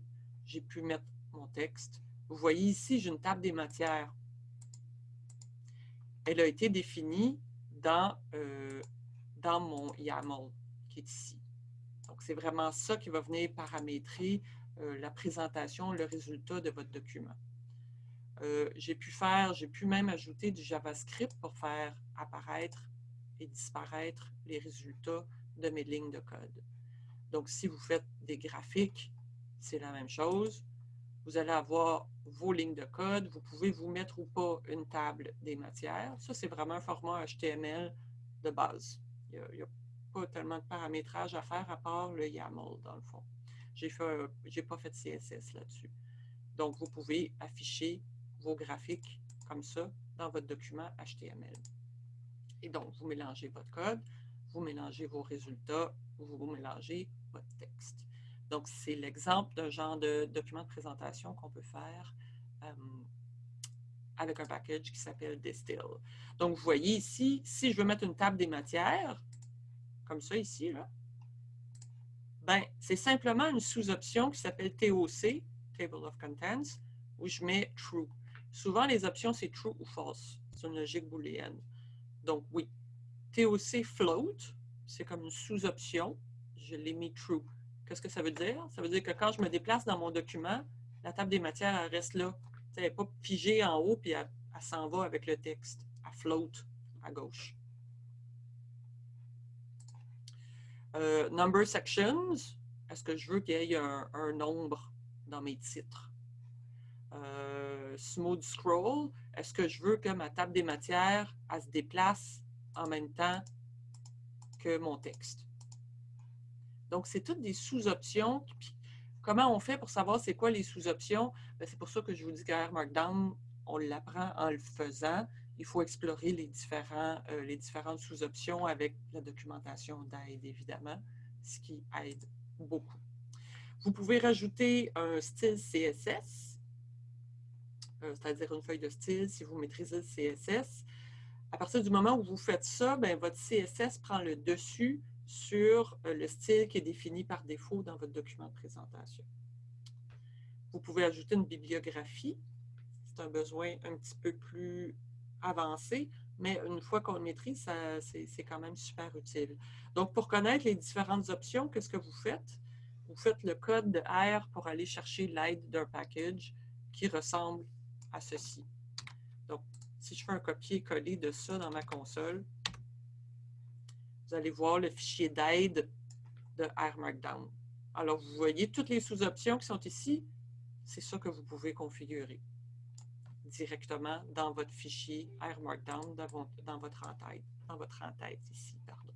j'ai pu mettre mon texte. Vous voyez ici, j'ai une table des matières. Elle a été définie dans, euh, dans mon YAML qui est ici. Donc, c'est vraiment ça qui va venir paramétrer euh, la présentation, le résultat de votre document. Euh, j'ai pu faire, j'ai pu même ajouter du JavaScript pour faire apparaître et disparaître les résultats de mes lignes de code. Donc, si vous faites des graphiques, c'est la même chose. Vous allez avoir vos lignes de code. Vous pouvez vous mettre ou pas une table des matières. Ça, c'est vraiment un format HTML de base. Il n'y a, pas tellement de paramétrage à faire à part le YAML, dans le fond. Je n'ai pas fait de CSS là-dessus. Donc, vous pouvez afficher vos graphiques comme ça dans votre document HTML. Et donc, vous mélangez votre code, vous mélangez vos résultats, vous mélangez votre texte. Donc, c'est l'exemple d'un genre de document de présentation qu'on peut faire euh, avec un package qui s'appelle Distill. Donc, vous voyez ici, si je veux mettre une table des matières, comme ça ici, là, ben, c'est simplement une sous-option qui s'appelle TOC, Table of Contents, où je mets True. Souvent, les options, c'est True ou False. C'est une logique booléenne. Donc, oui. TOC Float, c'est comme une sous-option. Je l'ai mis True. Qu'est-ce que ça veut dire? Ça veut dire que quand je me déplace dans mon document, la table des matières, elle reste là. Elle n'est pas figée en haut, puis elle, s'en va avec le texte. Elle float à gauche. Euh, number sections, est-ce que je veux qu'il y ait un, nombre dans mes titres? Euh, smooth scroll, est-ce que je veux que ma table des matières, elle se déplace en même temps que mon texte? Donc, c'est toutes des sous-options. Comment on fait pour savoir c'est quoi les sous-options? Ben, c'est pour ça que je vous dis qu'à Markdown, on l'apprend en le faisant il faut explorer les, différents, euh, les différentes sous-options avec la documentation d'aide, évidemment, ce qui aide beaucoup. Vous pouvez rajouter un style CSS, c'est-à-dire une feuille de style si vous maîtrisez le CSS. À partir du moment où vous faites ça, bien, votre CSS prend le dessus sur euh, le style qui est défini par défaut dans votre document de présentation. Vous pouvez ajouter une bibliographie. C'est un besoin un petit peu plus avancé, mais une fois qu'on le maîtrise, c'est quand même super utile. Donc, pour connaître les différentes options, qu'est-ce que vous faites? Vous faites le code de R pour aller chercher l'aide d'un package qui ressemble à ceci. Donc, si je fais un copier-coller de ça dans ma console, vous allez voir le fichier d'aide de R Markdown. Alors, vous voyez toutes les sous-options qui sont ici, c'est ça que vous pouvez configurer directement dans votre fichier R Markdown, dans, votre en-tête, dans votre en-tête ici, pardon.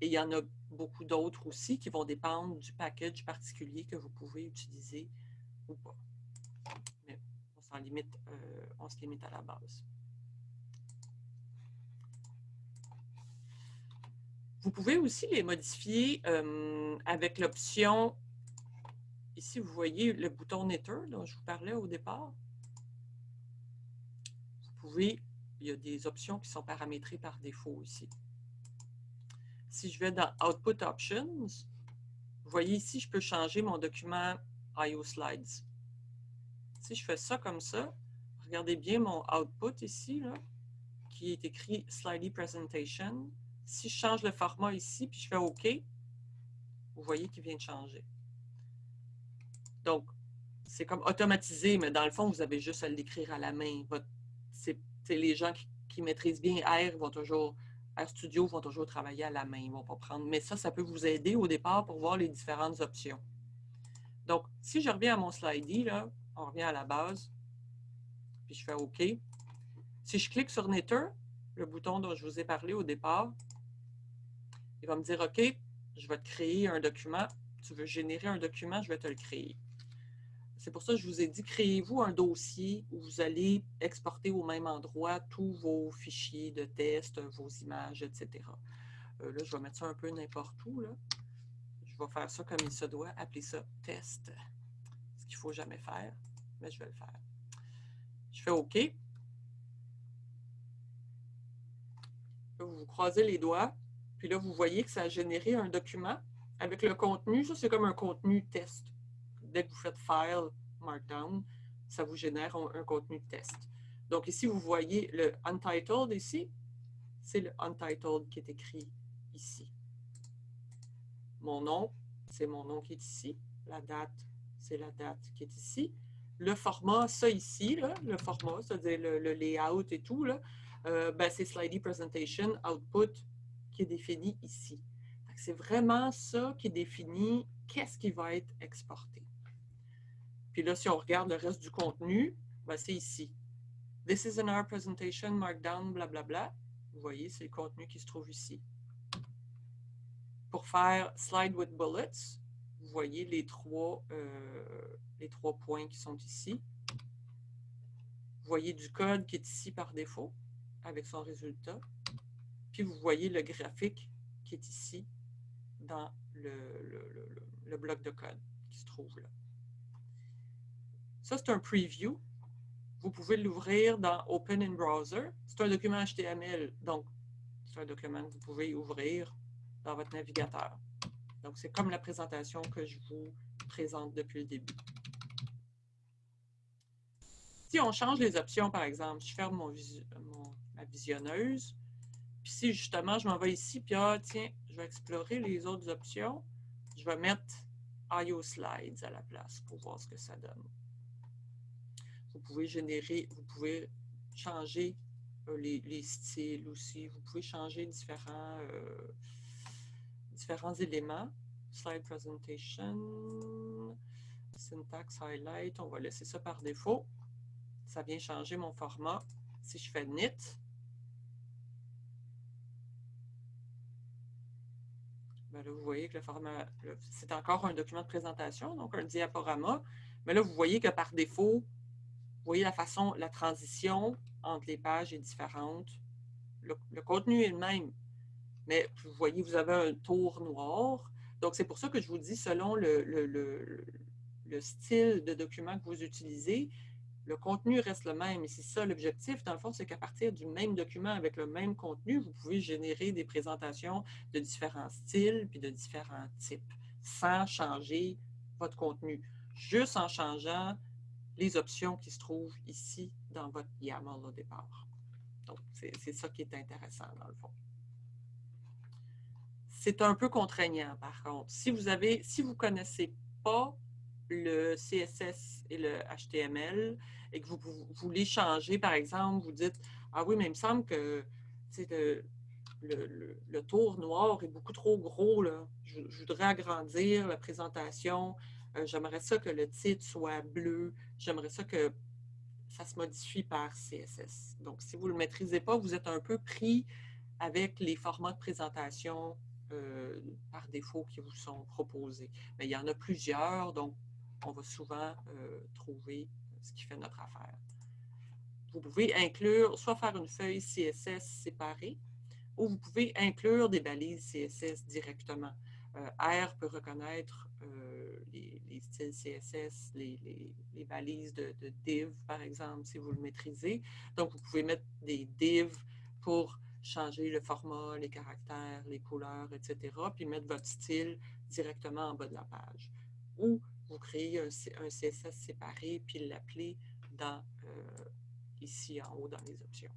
Et il y en a beaucoup d'autres aussi qui vont dépendre du package particulier que vous pouvez utiliser ou pas. On, limite, euh, on se limite à la base. Vous pouvez aussi les modifier euh, avec l'option, ici vous voyez le bouton Knitter dont je vous parlais au départ. Vous pouvez, il y a des options qui sont paramétrées par défaut ici. Si je vais dans Output Options, vous voyez ici, je peux changer mon document IO Slides. Si je fais ça comme ça, regardez bien mon output ici, qui est écrit Slidey Presentation si je change le format ici, puis je fais OK, vous voyez qu'il vient de changer. Donc, c'est comme automatisé, mais dans le fond, vous avez juste à l'écrire à la main. Les gens qui, maîtrisent bien R vont toujours, RStudio vont toujours travailler à la main, ils vont pas prendre. Mais ça, ça peut vous aider au départ pour voir les différentes options. Donc, si je reviens à mon slidey, là, on revient à la base, puis je fais OK. Si je clique sur Knitter, le bouton dont je vous ai parlé au départ, il va me dire, OK, je vais te créer un document. Tu veux générer un document, je vais te le créer. C'est pour ça que je vous ai dit, créez-vous un dossier où vous allez exporter au même endroit tous vos fichiers de test, vos images, etc. Euh, là, je vais mettre ça un peu n'importe où. Je vais faire ça comme il se doit, appeler ça test. Qu'il ne faut jamais faire, mais je vais le faire. Je fais OK. Vous croisez les doigts. Puis là, vous voyez que ça a généré un document avec le contenu. Ça, c'est comme un contenu test. Dès que vous faites File, Markdown, ça vous génère un, contenu test. Donc ici, vous voyez le Untitled ici. C'est le Untitled qui est écrit ici. Mon nom, c'est mon nom qui est ici. La date, c'est la date qui est ici. Le format, ça ici, le format, c'est-à-dire le, layout et tout, euh, ben, c'est Slidey Presentation, Output, qui est défini ici. C'est vraiment ça qui définit qu'est-ce qui va être exporté. Puis là, si on regarde le reste du contenu, ben, c'est ici. This is an our presentation, markdown, blablabla. Bla, bla. Vous voyez, c'est le contenu qui se trouve ici. Pour faire slide with bullets, voyez les trois, euh, les trois points qui sont ici. Vous voyez du code qui est ici par défaut avec son résultat. Puis vous voyez le graphique qui est ici dans le, bloc de code qui se trouve là. Ça, c'est un preview. Vous pouvez l'ouvrir dans Open in Browser. C'est un document HTML, donc c'est un document que vous pouvez ouvrir dans votre navigateur. Donc, c'est comme la présentation que je vous présente depuis le début. Si on change les options, par exemple, je ferme ma visionneuse, puis si justement, je m'en vais ici, puis ah, tiens, je vais explorer les autres options, je vais mettre IO Slides à la place pour voir ce que ça donne. Vous pouvez générer, vous pouvez changer euh, les, styles aussi, vous pouvez changer différents, euh, différents éléments. Slide Presentation, Syntax Highlight, on va laisser ça par défaut. Ça vient changer mon format. Si je fais Knit, Ben là, vous voyez que le format, c'est encore un document de présentation, donc un diaporama. Mais là, vous voyez que par défaut, vous voyez la façon, la transition entre les pages est différente. Le, contenu est le même, mais vous voyez, vous avez un tour noir. Donc, c'est pour ça que je vous dis, selon le, le style de document que vous utilisez, le contenu reste le même. Et c'est ça l'objectif, dans le fond, c'est qu'à partir du même document avec le même contenu, vous pouvez générer des présentations de différents styles puis de différents types, sans changer votre contenu, juste en changeant les options qui se trouvent ici dans votre YAML au départ. Donc, c'est ça qui est intéressant dans le fond. C'est un peu contraignant, par contre. Si vous avez, si vous connaissez pas le CSS et le HTML et que vous, voulez changer, par exemple, vous dites Ah oui, mais il me semble que le, tour noir est beaucoup trop gros. Je, voudrais agrandir la présentation. Euh, j'aimerais ça que le titre soit bleu. J'aimerais ça que ça se modifie par CSS. Donc, si vous ne le maîtrisez pas, vous êtes un peu pris avec les formats de présentation euh, par défaut qui vous sont proposés. Mais il y en a plusieurs, donc on va souvent euh, trouver ce qui fait notre affaire. Vous pouvez inclure, soit faire une feuille CSS séparée, ou vous pouvez inclure des balises CSS directement. Euh, R peut reconnaître les, styles CSS, les, balises de, de, div, par exemple, si vous le maîtrisez. Donc, vous pouvez mettre des divs pour changer le format, les caractères, les couleurs, etc., puis mettre votre style directement en bas de la page. Ou vous créez un, CSS séparé, puis l'appeler dans, euh, ici en haut dans les options.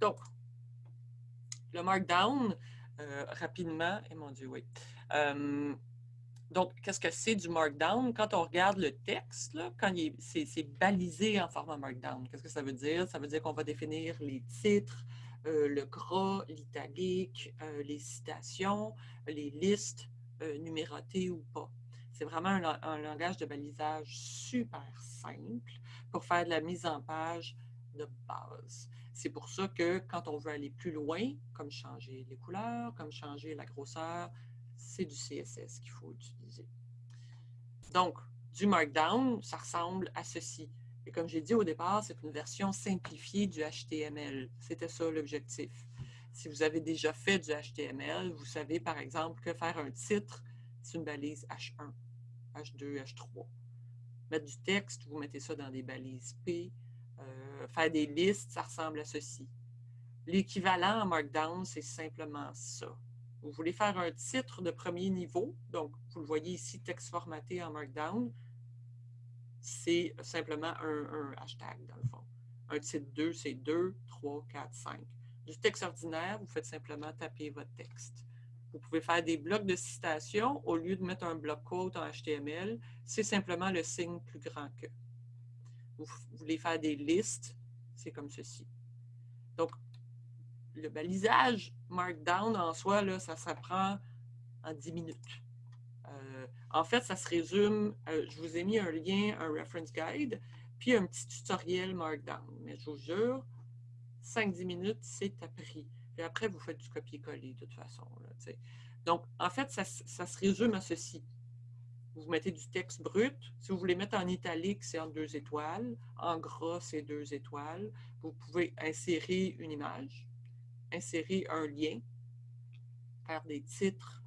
Donc, le Markdown, euh, rapidement, et mon Dieu, oui. Euh, donc, qu'est-ce que c'est du Markdown? Quand on regarde le texte, quand c'est balisé en format Markdown, qu'est-ce que ça veut dire? Ça veut dire qu'on va définir les titres, euh, le gras, l'italique, euh, les citations, les listes euh, numérotées ou pas. C'est vraiment un, langage de balisage super simple pour faire de la mise en page de base. C'est pour ça que quand on veut aller plus loin, comme changer les couleurs, comme changer la grosseur, c'est du CSS qu'il faut utiliser. Donc, du Markdown, ça ressemble à ceci. Et comme j'ai dit au départ, c'est une version simplifiée du HTML. C'était ça l'objectif. Si vous avez déjà fait du HTML, vous savez par exemple que faire un titre, c'est une balise H1, H2, H3. Mettre du texte, vous mettez ça dans des balises P. Euh, faire des listes, ça ressemble à ceci. L'équivalent en Markdown, c'est simplement ça. Vous voulez faire un titre de premier niveau, donc vous le voyez ici, texte formaté en Markdown, c'est simplement un, hashtag dans le fond. Un titre 2, c'est 2, 3, 4, 5. Du texte ordinaire, vous faites simplement taper votre texte. Vous pouvez faire des blocs de citation au lieu de mettre un bloc quote en HTML, c'est simplement le signe plus grand que. Vous voulez faire des listes, c'est comme ceci. Donc, le balisage Markdown en soi, ça s'apprend en 10 minutes. Euh, en fait, ça se résume, euh, je vous ai mis un lien, un reference guide, puis un petit tutoriel Markdown. Mais je vous jure, 5-10 minutes, c'est appris. Et après, vous faites du copier-coller de toute façon. Donc, en fait, ça, ça, se résume à ceci. Vous mettez du texte brut. Si vous voulez mettre en italique, c'est en deux étoiles. En gras, c'est deux étoiles. Vous pouvez insérer une image insérer un lien, faire des titres,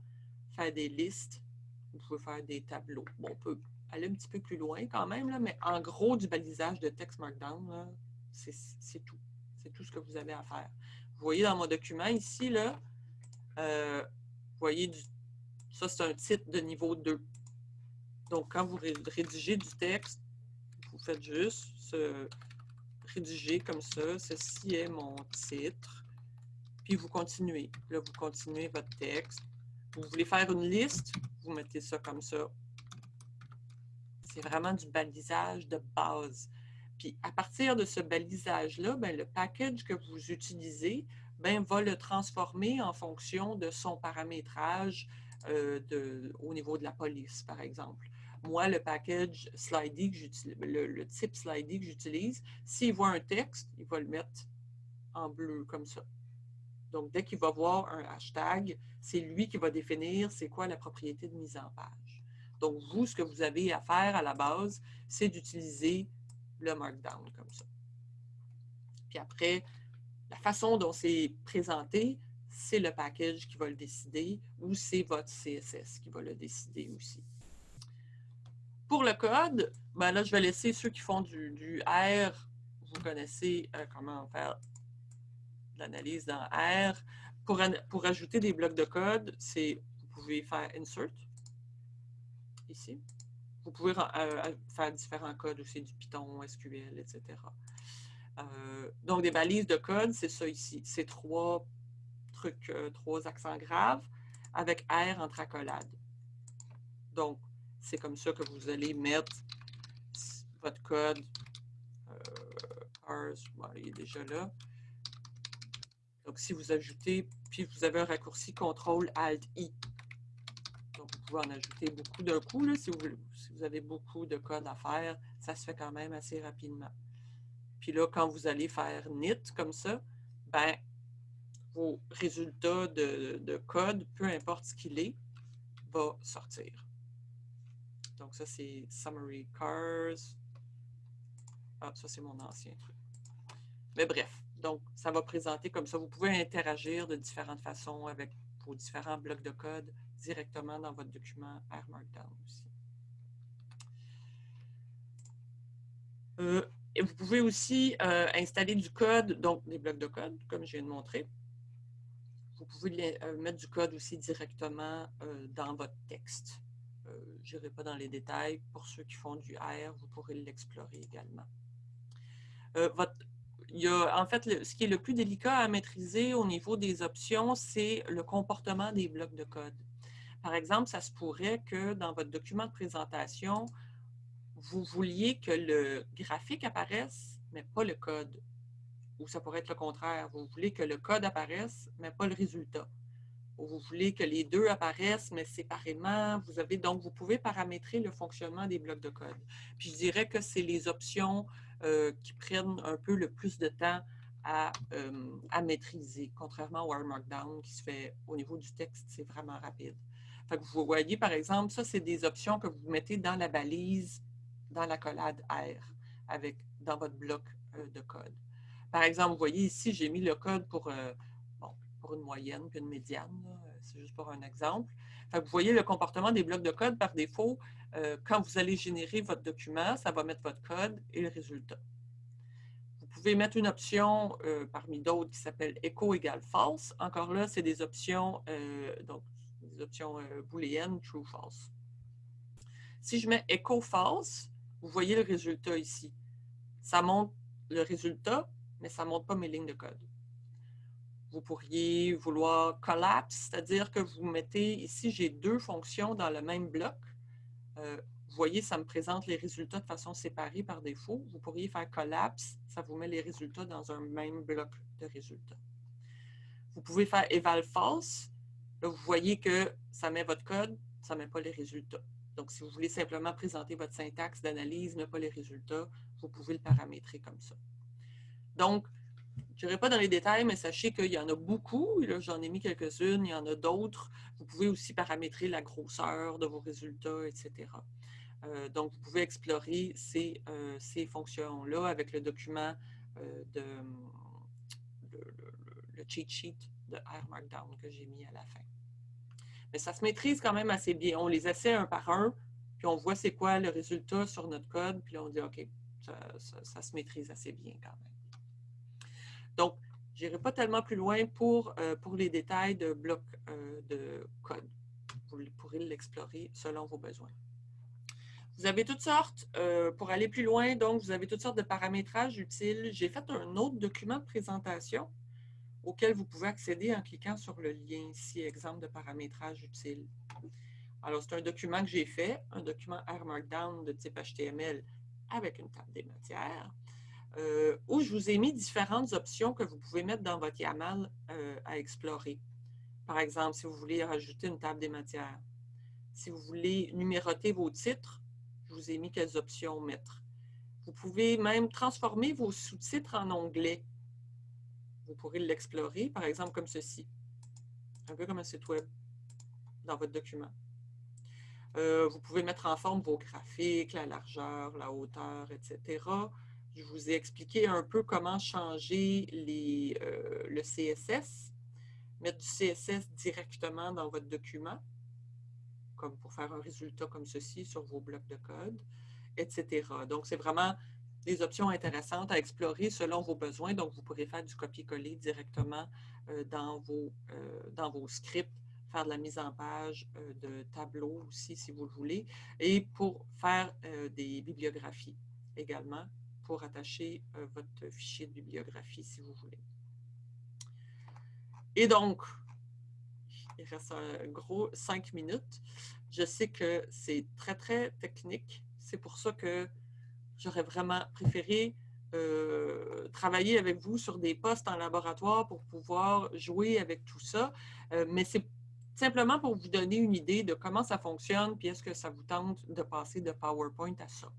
faire des listes, vous pouvez faire des tableaux. Bon, on peut aller un petit peu plus loin quand même, là, mais en gros, du balisage de texte Markdown, c'est tout. C'est tout ce que vous avez à faire. Vous voyez dans mon document ici, là, euh, vous voyez, du, ça c'est un titre de niveau 2. Donc, quand vous rédigez du texte, vous faites juste ce, rédiger comme ça. Ceci est mon titre puis vous continuez. Là, vous continuez votre texte. Vous voulez faire une liste, vous mettez ça comme ça. C'est vraiment du balisage de base. Puis à partir de ce balisage-là, ben, le package que vous utilisez ben, va le transformer en fonction de son paramétrage euh, au niveau de la police, par exemple. Moi, le package Slidey, que le, le type Slidey que j'utilise, s'il voit un texte, il va le mettre en bleu comme ça. Donc, dès qu'il va voir un hashtag, c'est lui qui va définir c'est quoi la propriété de mise en page. Donc, vous, ce que vous avez à faire à la base, c'est d'utiliser le Markdown comme ça. Puis après, la façon dont c'est présenté, c'est le package qui va le décider ou c'est votre CSS qui va le décider aussi. Pour le code, ben là, je vais laisser ceux qui font du, R, vous connaissez euh, comment faire l'analyse dans R. Pour, pour ajouter des blocs de code, c'est vous pouvez faire Insert, ici. Vous pouvez euh, faire différents codes aussi, du Python, SQL, etc. Euh, donc, des balises de code, c'est ça ici. C'est trois trucs, euh, trois accents graves avec R entre accolades. Donc, c'est comme ça que vous allez mettre votre code. Euh, il est déjà là. Donc, si vous ajoutez, puis vous avez un raccourci CTRL-ALT-I. Donc, vous pouvez en ajouter beaucoup d'un coup. si, vous, avez beaucoup de code à faire, ça se fait quand même assez rapidement. Puis là, quand vous allez faire NIT comme ça, ben, vos résultats de, de code, peu importe ce qu'il est, va sortir. Donc ça, c'est Summary Cars. Ah, ça, c'est mon ancien truc. Mais bref, donc ça va présenter comme ça. Vous pouvez interagir de différentes façons avec vos différents blocs de code directement dans votre document R Markdown aussi. Euh, et vous pouvez aussi euh, installer du code, donc des blocs de code, comme je viens de montrer. Vous pouvez euh, mettre du code aussi directement dans votre texte. je n'irai pas dans les détails. Pour ceux qui font du R, vous pourrez l'explorer également. votre, il y a, en fait, ce qui est le plus délicat à maîtriser au niveau des options, c'est le comportement des blocs de code. Par exemple, ça se pourrait que dans votre document de présentation, vous vouliez que le graphique apparaisse, mais pas le code. Ou ça pourrait être le contraire. Vous voulez que le code apparaisse, mais pas le résultat. Ou vous voulez que les deux apparaissent, mais séparément. Vous avez Donc, vous pouvez paramétrer le fonctionnement des blocs de code. Puis, je dirais que c'est les options euh, qui prennent un peu le plus de temps à, euh, à maîtriser, contrairement au R Markdown qui se fait au niveau du texte, c'est vraiment rapide. vous voyez, par exemple, ça, c'est des options que vous mettez dans la balise, dans la collade R, avec, dans votre bloc euh, de code. Par exemple, vous voyez ici, j'ai mis le code pour, pour une moyenne puis une médiane. C'est juste pour un exemple. vous voyez le comportement des blocs de code par défaut. Euh, quand vous allez générer votre document, ça va mettre votre code et le résultat. Vous pouvez mettre une option euh, parmi d'autres qui s'appelle echo égale false. Encore là, c'est des options, euh, donc des options booléennes, true, false. Si je mets echo false, vous voyez le résultat ici. Ça montre le résultat, mais ça ne montre pas mes lignes de code. Vous pourriez vouloir collapse, c'est-à-dire que vous mettez, ici j'ai deux fonctions dans le même bloc. Euh, vous voyez, ça me présente les résultats de façon séparée par défaut. Vous pourriez faire collapse, ça vous met les résultats dans un même bloc de résultats. Vous pouvez faire eval false. Là, vous voyez que ça met votre code, ça ne met pas les résultats. Donc, si vous voulez simplement présenter votre syntaxe d'analyse, mais pas les résultats, vous pouvez le paramétrer comme ça. Donc, je n'irai pas dans les détails, mais sachez qu'il y en a beaucoup. J'en ai mis quelques-unes, il y en a d'autres. Vous pouvez aussi paramétrer la grosseur de vos résultats, etc. Euh, donc, vous pouvez explorer ces, euh, fonctions-là avec le document euh, de le, cheat sheet de R Markdown que j'ai mis à la fin. Mais ça se maîtrise quand même assez bien. On les essaie un par un, puis on voit c'est quoi le résultat sur notre code, puis on dit OK, ça se maîtrise assez bien quand même. Donc, je n'irai pas tellement plus loin pour, euh, les détails de blocs euh, de code. Vous pourrez l'explorer selon vos besoins. Vous avez toutes sortes, euh, pour aller plus loin, donc vous avez toutes sortes de paramétrages utiles. J'ai fait un autre document de présentation auquel vous pouvez accéder en cliquant sur le lien ici, exemple de paramétrage utile. Alors, c'est un document que j'ai fait, un document R Markdown de type HTML avec une table des matières. Euh, où je vous ai mis différentes options que vous pouvez mettre dans votre YAML euh, à explorer. Par exemple, si vous voulez rajouter une table des matières. Si vous voulez numéroter vos titres, je vous ai mis quelles options mettre. Vous pouvez même transformer vos sous-titres en onglets. Vous pourrez l'explorer, par exemple comme ceci. Un peu comme un site web dans votre document. Euh, vous pouvez mettre en forme vos graphiques, la largeur, la hauteur, etc. Je vous ai expliqué un peu comment changer euh, le CSS, mettre du CSS directement dans votre document, comme pour faire un résultat comme ceci sur vos blocs de code, etc. Donc, c'est vraiment des options intéressantes à explorer selon vos besoins. Donc, vous pourrez faire du copier-coller directement euh, euh, dans vos scripts, faire de la mise en page de tableaux aussi, si vous le voulez, et pour faire des bibliographies également pour attacher euh, votre fichier de bibliographie si vous voulez. Et donc, il reste un gros cinq minutes. Je sais que c'est très, très technique. C'est pour ça que j'aurais vraiment préféré euh, travailler avec vous sur des postes en laboratoire pour pouvoir jouer avec tout ça. Euh, mais c'est simplement pour vous donner une idée de comment ça fonctionne, puis est-ce que ça vous tente de passer de PowerPoint à ça,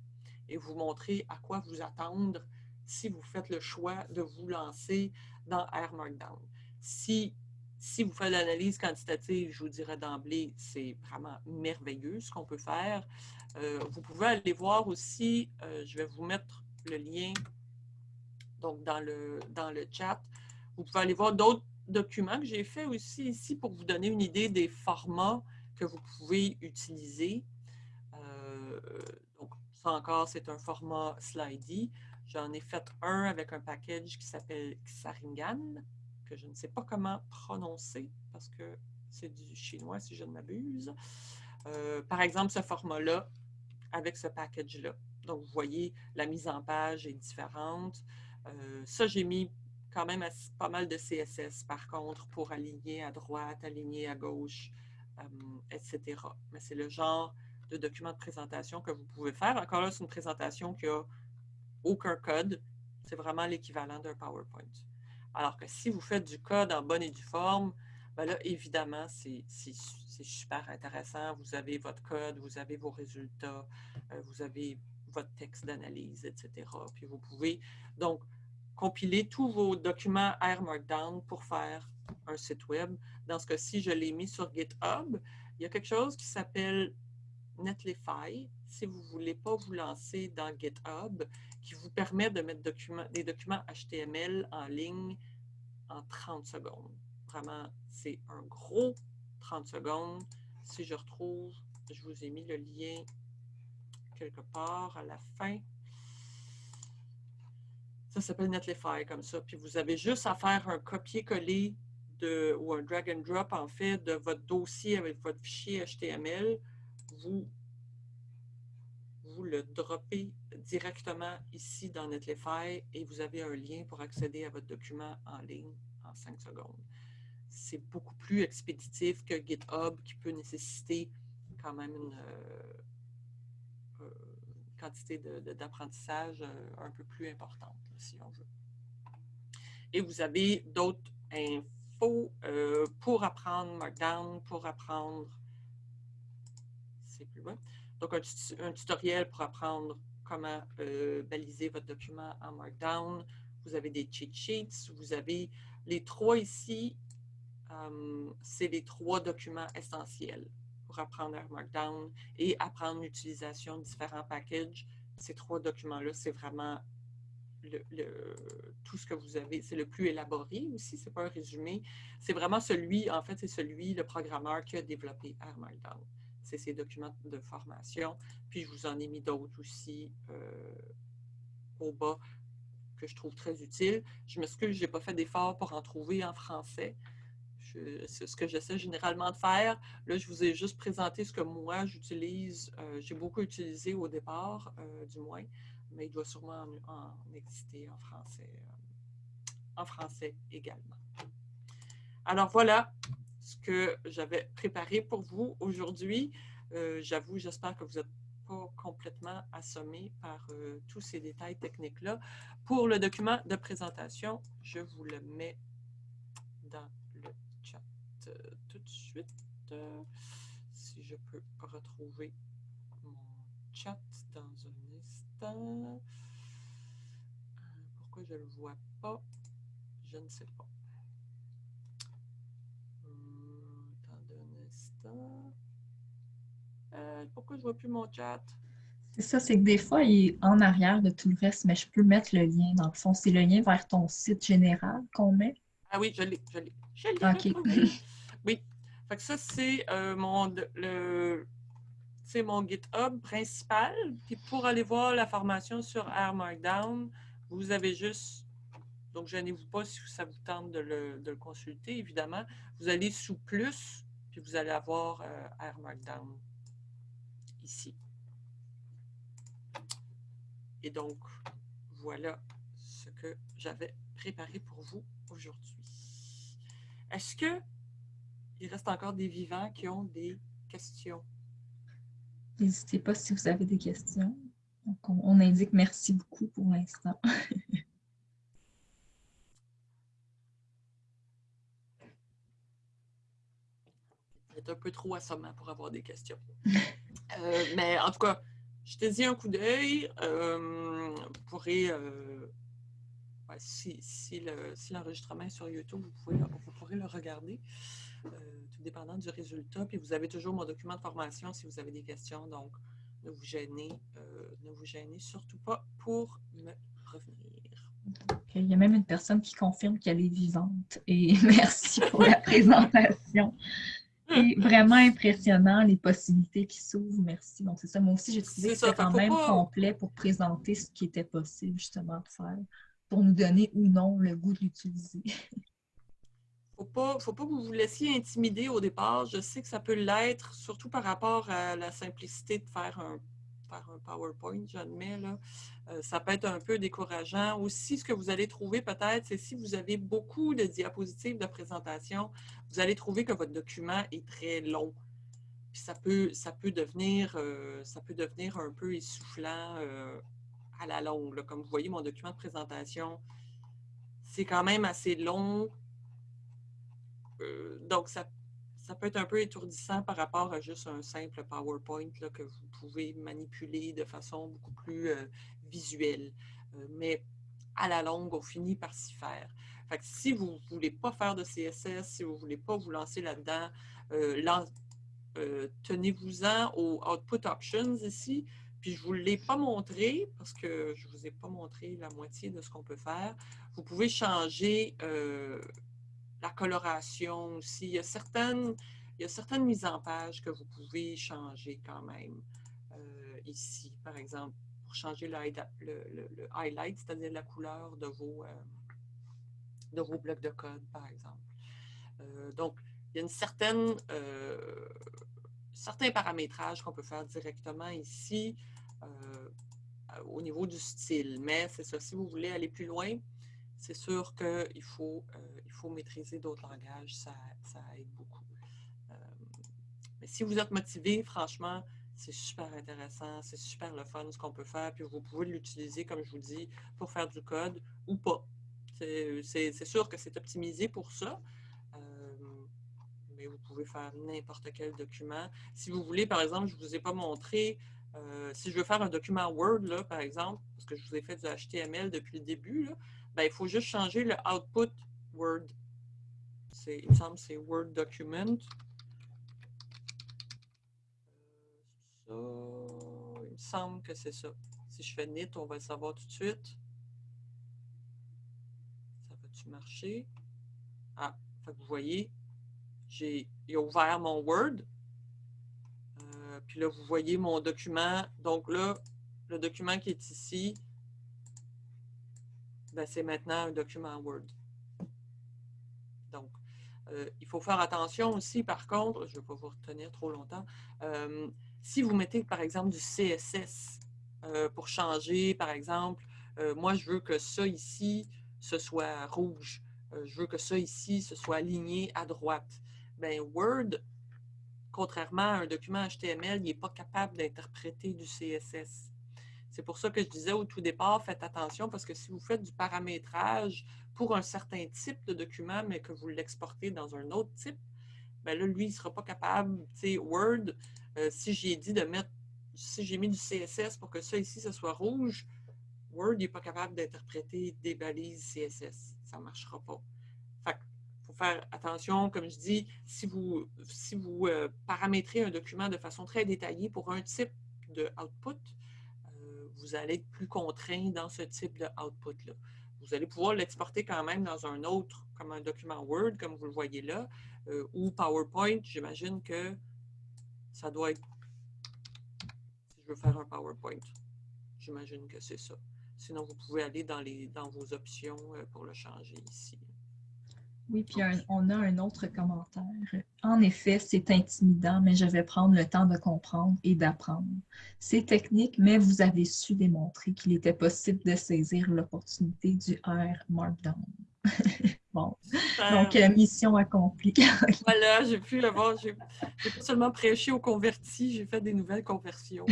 et vous montrer à quoi vous attendre si vous faites le choix de vous lancer dans R Markdown. Si, si vous faites l'analyse quantitative, je vous dirais d'emblée, c'est vraiment merveilleux ce qu'on peut faire. Euh, vous pouvez aller voir aussi, euh, je vais vous mettre le lien donc dans le, dans le chat. Vous pouvez aller voir d'autres documents que j'ai fait aussi ici pour vous donner une idée des formats que vous pouvez utiliser. Euh, encore, c'est un format Slidey. J'en ai fait un avec un package qui s'appelle Xaringan, que je ne sais pas comment prononcer parce que c'est du chinois si je ne m'abuse. Euh, par exemple, ce format-là, avec ce package-là. Donc, vous voyez, la mise en page est différente. Euh, ça, j'ai mis quand même pas mal de CSS, par contre, pour aligner à droite, aligner à gauche, euh, etc. Mais c'est le genre de document de présentation que vous pouvez faire. Encore là, c'est une présentation qui n'a aucun code. C'est vraiment l'équivalent d'un PowerPoint. Alors que si vous faites du code en bonne et due forme, ben là, évidemment, c'est super intéressant. Vous avez votre code, vous avez vos résultats, euh, vous avez votre texte d'analyse, etc. Puis vous pouvez donc compiler tous vos documents R Markdown pour faire un site web. Dans ce cas-ci, je l'ai mis sur GitHub. Il y a quelque chose qui s'appelle Netlify, si vous ne voulez pas vous lancer dans GitHub, qui vous permet de mettre des documents HTML en ligne en 30 secondes. Vraiment, c'est un gros 30 secondes. Si je retrouve, je vous ai mis le lien quelque part à la fin. Ça s'appelle Netlify comme ça. Puis vous avez juste à faire un copier-coller ou un drag and drop en fait de votre dossier avec votre fichier HTML. Vous, le droppez directement ici dans Netlify et vous avez un lien pour accéder à votre document en ligne en 5 secondes. C'est beaucoup plus expéditif que GitHub qui peut nécessiter quand même une, euh, quantité d'apprentissage euh, un peu plus importante, si on veut. Et vous avez d'autres infos euh, pour apprendre Markdown, pour apprendre... Plus. Donc, un, tutoriel pour apprendre comment euh, baliser votre document en Markdown. Vous avez des cheat sheets. Vous avez les trois ici. c'est les trois documents essentiels apprendre Markdown et apprendre l'utilisation de différents packages. Ces trois documents-là, c'est vraiment tout ce que vous avez. C'est le plus élaboré aussi, c'est pas un résumé. C'est vraiment celui, en fait, c'est celui, le programmeur qui a développé R Markdown. C'est ces documents de formation. Puis je vous en ai mis d'autres aussi euh, au bas que je trouve très utiles. Je m'excuse, je n'ai pas fait d'effort pour en trouver en français c'est ce que j'essaie généralement de faire. Là, je vous ai juste présenté ce que moi, j'utilise, euh, j'ai beaucoup utilisé au départ, euh, du moins, mais il doit sûrement en, exister en français, en français également. Alors voilà ce que j'avais préparé pour vous aujourd'hui. J'avoue, j'espère que vous n'êtes pas complètement assommé par tous ces détails techniques-là. Pour le document de présentation, je vous le mets dans tout de suite. Euh, si je peux retrouver mon chat dans un instant. Euh, pourquoi je ne le vois pas? Je ne sais pas. Euh, pourquoi je ne vois plus mon chat? C'est ça, c'est que des fois, il est en arrière de tout le reste, mais je peux mettre le lien. Dans le fond, c'est le lien vers ton site général qu'on met. Ah oui, je l'ai, je l'ai. Je l'ai. Oui. Fait que ça, c'est euh, mon, le, mon GitHub principal. Puis pour aller voir la formation sur R Markdown, vous avez juste, donc je vous pas si ça vous tente de le, consulter, évidemment. Vous allez sous plus, vous allez avoir euh, R Markdown ici. Et donc, voilà ce que j'avais préparé pour vous aujourd'hui. Est-ce que il reste encore des vivants qui ont des questions? N'hésitez pas si vous avez des questions. on, indique merci beaucoup pour l'instant. [LAUGHS] un peu trop assommant pour avoir des questions. Euh, mais en tout cas, jetez-y un coup d'œil. vous pourrez, si, si l'enregistrement est sur YouTube, vous, pouvez, vous pourrez le regarder, tout dépendant du résultat. Puis vous avez toujours mon document de formation si vous avez des questions. Donc, ne vous gênez, ne vous gênez surtout pas pour me revenir. Il y a même une personne qui confirme qu'elle est vivante. Et [LAUGHS] merci pour la présentation. C'est vraiment impressionnant, les possibilités qui s'ouvrent. Merci. Donc, c'est ça. Moi aussi, j'ai trouvé que c'était quand même complet pour présenter ce qui était possible, justement, de faire, pour nous donner ou non le goût de l'utiliser. Il ne faut pas que vous vous laissiez intimider au départ. Je sais que ça peut l'être, surtout par rapport à la simplicité de faire un un PowerPoint, j'admets. Là. Euh, ça peut être un peu décourageant. Aussi, ce que vous allez trouver peut-être, c'est si vous avez beaucoup de diapositives de présentation, vous allez trouver que votre document est très long. Puis ça peut, ça peut, devenir, euh, ça peut devenir un peu essoufflant euh, à la longue. Comme vous voyez, mon document de présentation, c'est quand même assez long. donc, ça ça peut être un peu étourdissant par rapport à juste un simple PowerPoint que vous pouvez manipuler de façon beaucoup plus euh, visuelle. Euh, mais à la longue, on finit par s'y faire. Fait si vous ne voulez pas faire de CSS, si vous ne voulez pas vous lancer là-dedans, euh, tenez-vous-en aux Output Options ici. Puis je ne vous l'ai pas montré parce que je ne vous ai pas montré la moitié de ce qu'on peut faire. Vous pouvez changer coloration aussi. Il y, a certaines, il y certaines mises en page que vous pouvez changer quand même euh, ici, par exemple, pour changer le, highlight, c'est-à-dire la couleur de vos, euh, de vos blocs de code, par exemple. Euh, donc, il y a une certaine, certains paramétrages qu'on peut faire directement ici au niveau du style. Mais c'est ça, si vous voulez aller plus loin, c'est sûr qu'il faut, faut maîtriser d'autres langages, ça, aide beaucoup. Euh, mais si vous êtes motivé, franchement, c'est super intéressant, c'est super le fun ce qu'on peut faire, puis vous pouvez l'utiliser, comme je vous dis, pour faire du code ou pas. C'est sûr que c'est optimisé pour ça, euh, mais vous pouvez faire n'importe quel document. Si vous voulez, par exemple, je ne vous ai pas montré, si je veux faire un document Word, là, par exemple, parce que je vous ai fait du HTML depuis le début, ben, il faut juste changer le output Word. Il me semble c'est Word Document. Euh, il me semble que c'est ça. Si je fais NIT, on va le savoir tout de suite. Ça va-tu marcher? Ah, vous voyez, j'ai ouvert mon Word. Euh, puis là, vous voyez mon document. Donc là, le document qui est ici, ben, c'est maintenant un document Word. Euh, il faut faire attention aussi, par contre, je ne vais pas vous retenir trop longtemps, euh, si vous mettez, par exemple, du CSS euh, pour changer, par exemple, moi, je veux que ça ici, ce soit rouge. je veux que ça ici, ce soit aligné à droite. Bien, Word, contrairement à un document HTML, il n'est pas capable d'interpréter du CSS. C'est pour ça que je disais au tout départ, faites attention parce que si vous faites du paramétrage pour un certain type de document, mais que vous l'exportez dans un autre type, bien là, lui, il ne sera pas capable, tu sais, Word, euh, si j'ai dit de mettre, si j'ai mis du CSS pour que ça ici, ce soit rouge, Word n'est pas capable d'interpréter des balises CSS. Ça ne marchera pas. Fait faut faire attention, comme je dis, si vous, si vous euh, paramétrez un document de façon très détaillée pour un type de output, vous allez être plus contraint dans ce type de output-là. Vous allez pouvoir l'exporter quand même dans un autre, comme un document Word, comme vous le voyez là, euh, ou PowerPoint. J'imagine que ça doit être, je veux faire un PowerPoint, j'imagine que c'est ça. Sinon, vous pouvez aller dans, les, dans vos options euh, pour le changer ici. Oui, puis on a un autre commentaire. En effet, c'est intimidant, mais je vais prendre le temps de comprendre et d'apprendre. C'est technique, mais vous avez su démontrer qu'il était possible de saisir l'opportunité du R Markdown. [LAUGHS] bon, donc euh, mission accomplie. [LAUGHS] voilà, j'ai pu avoir, j'ai pas seulement prêché aux convertis, j'ai fait des nouvelles conversions.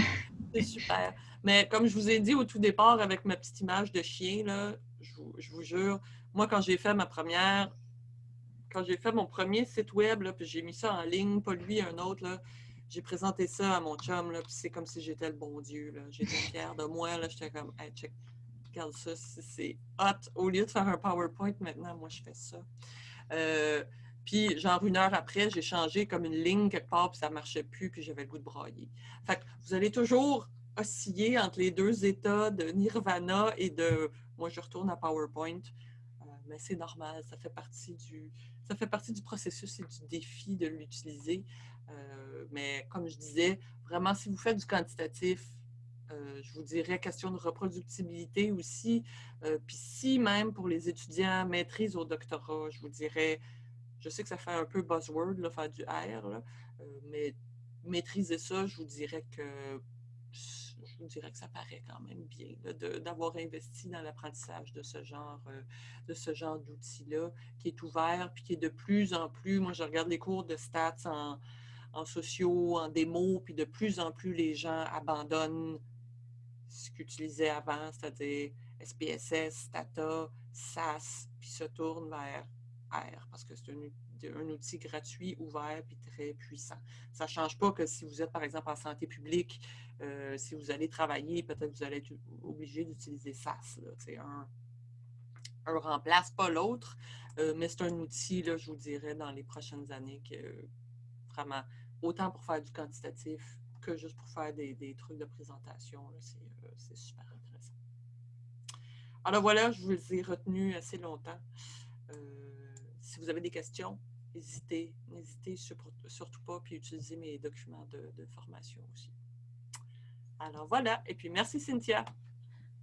C'est super. Mais comme je vous ai dit au tout départ avec ma petite image de chien, là, je vous jure, moi, quand j'ai fait ma première quand j'ai fait mon premier site web, puis j'ai mis ça en ligne, pas lui, un autre, j'ai présenté ça à mon chum, puis c'est comme si j'étais le bon Dieu. J'étais fière de moi. J'étais comme, hey, check, regarde ça, c'est hot. Au lieu de faire un PowerPoint, maintenant, moi, je fais ça. Euh, puis, genre, une heure après, j'ai changé comme une ligne quelque part, puis ça ne marchait plus, puis j'avais le goût de brailler. Fait que vous allez toujours osciller entre les deux états de nirvana et de moi, je retourne à PowerPoint. Euh, mais c'est normal, ça fait partie du, ça fait partie du processus et du défi de l'utiliser. Euh, mais comme je disais, vraiment, si vous faites du quantitatif, euh, je vous dirais question de reproductibilité aussi. Puis si même pour les étudiants maîtrise au doctorat, je vous dirais, je sais que ça fait un peu buzzword, faire du R, mais maîtriser ça, je vous dirais que je dirais que ça paraît quand même bien d'avoir investi dans l'apprentissage de ce genre, euh, de ce genre d'outils-là, qui est ouvert, puis qui est de plus en plus, moi je regarde les cours de stats en, en sociaux, en démo, puis de plus en plus les gens abandonnent ce qu'ils utilisaient avant, c'est-à-dire SPSS, Stata, SAS, puis se tournent vers R, parce que c'est un un outil gratuit, ouvert et très puissant. Ça ne change pas que si vous êtes, par exemple, en santé publique, euh, si vous allez travailler, peut-être que vous allez être obligé d'utiliser SAS. Un, un remplace pas l'autre, euh, mais c'est un outil, là, je vous dirais, dans les prochaines années que vraiment, autant pour faire du quantitatif que juste pour faire des, trucs de présentation, euh, c'est super intéressant. Alors voilà, je vous ai retenu assez longtemps. si vous avez des questions, n'hésitez, n'hésitez surtout pas, puis utilisez mes documents de, formation aussi. Alors voilà, et puis merci Cynthia.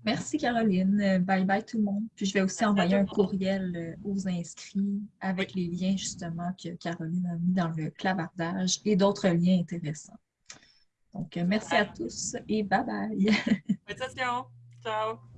Merci Caroline. Bye bye tout le monde. Puis je vais aussi envoyer un courriel euh, aux inscrits avec les liens justement que Caroline a mis dans le clavardage et d'autres liens intéressants. Donc merci à tous et bye bye. [LAUGHS] Ciao.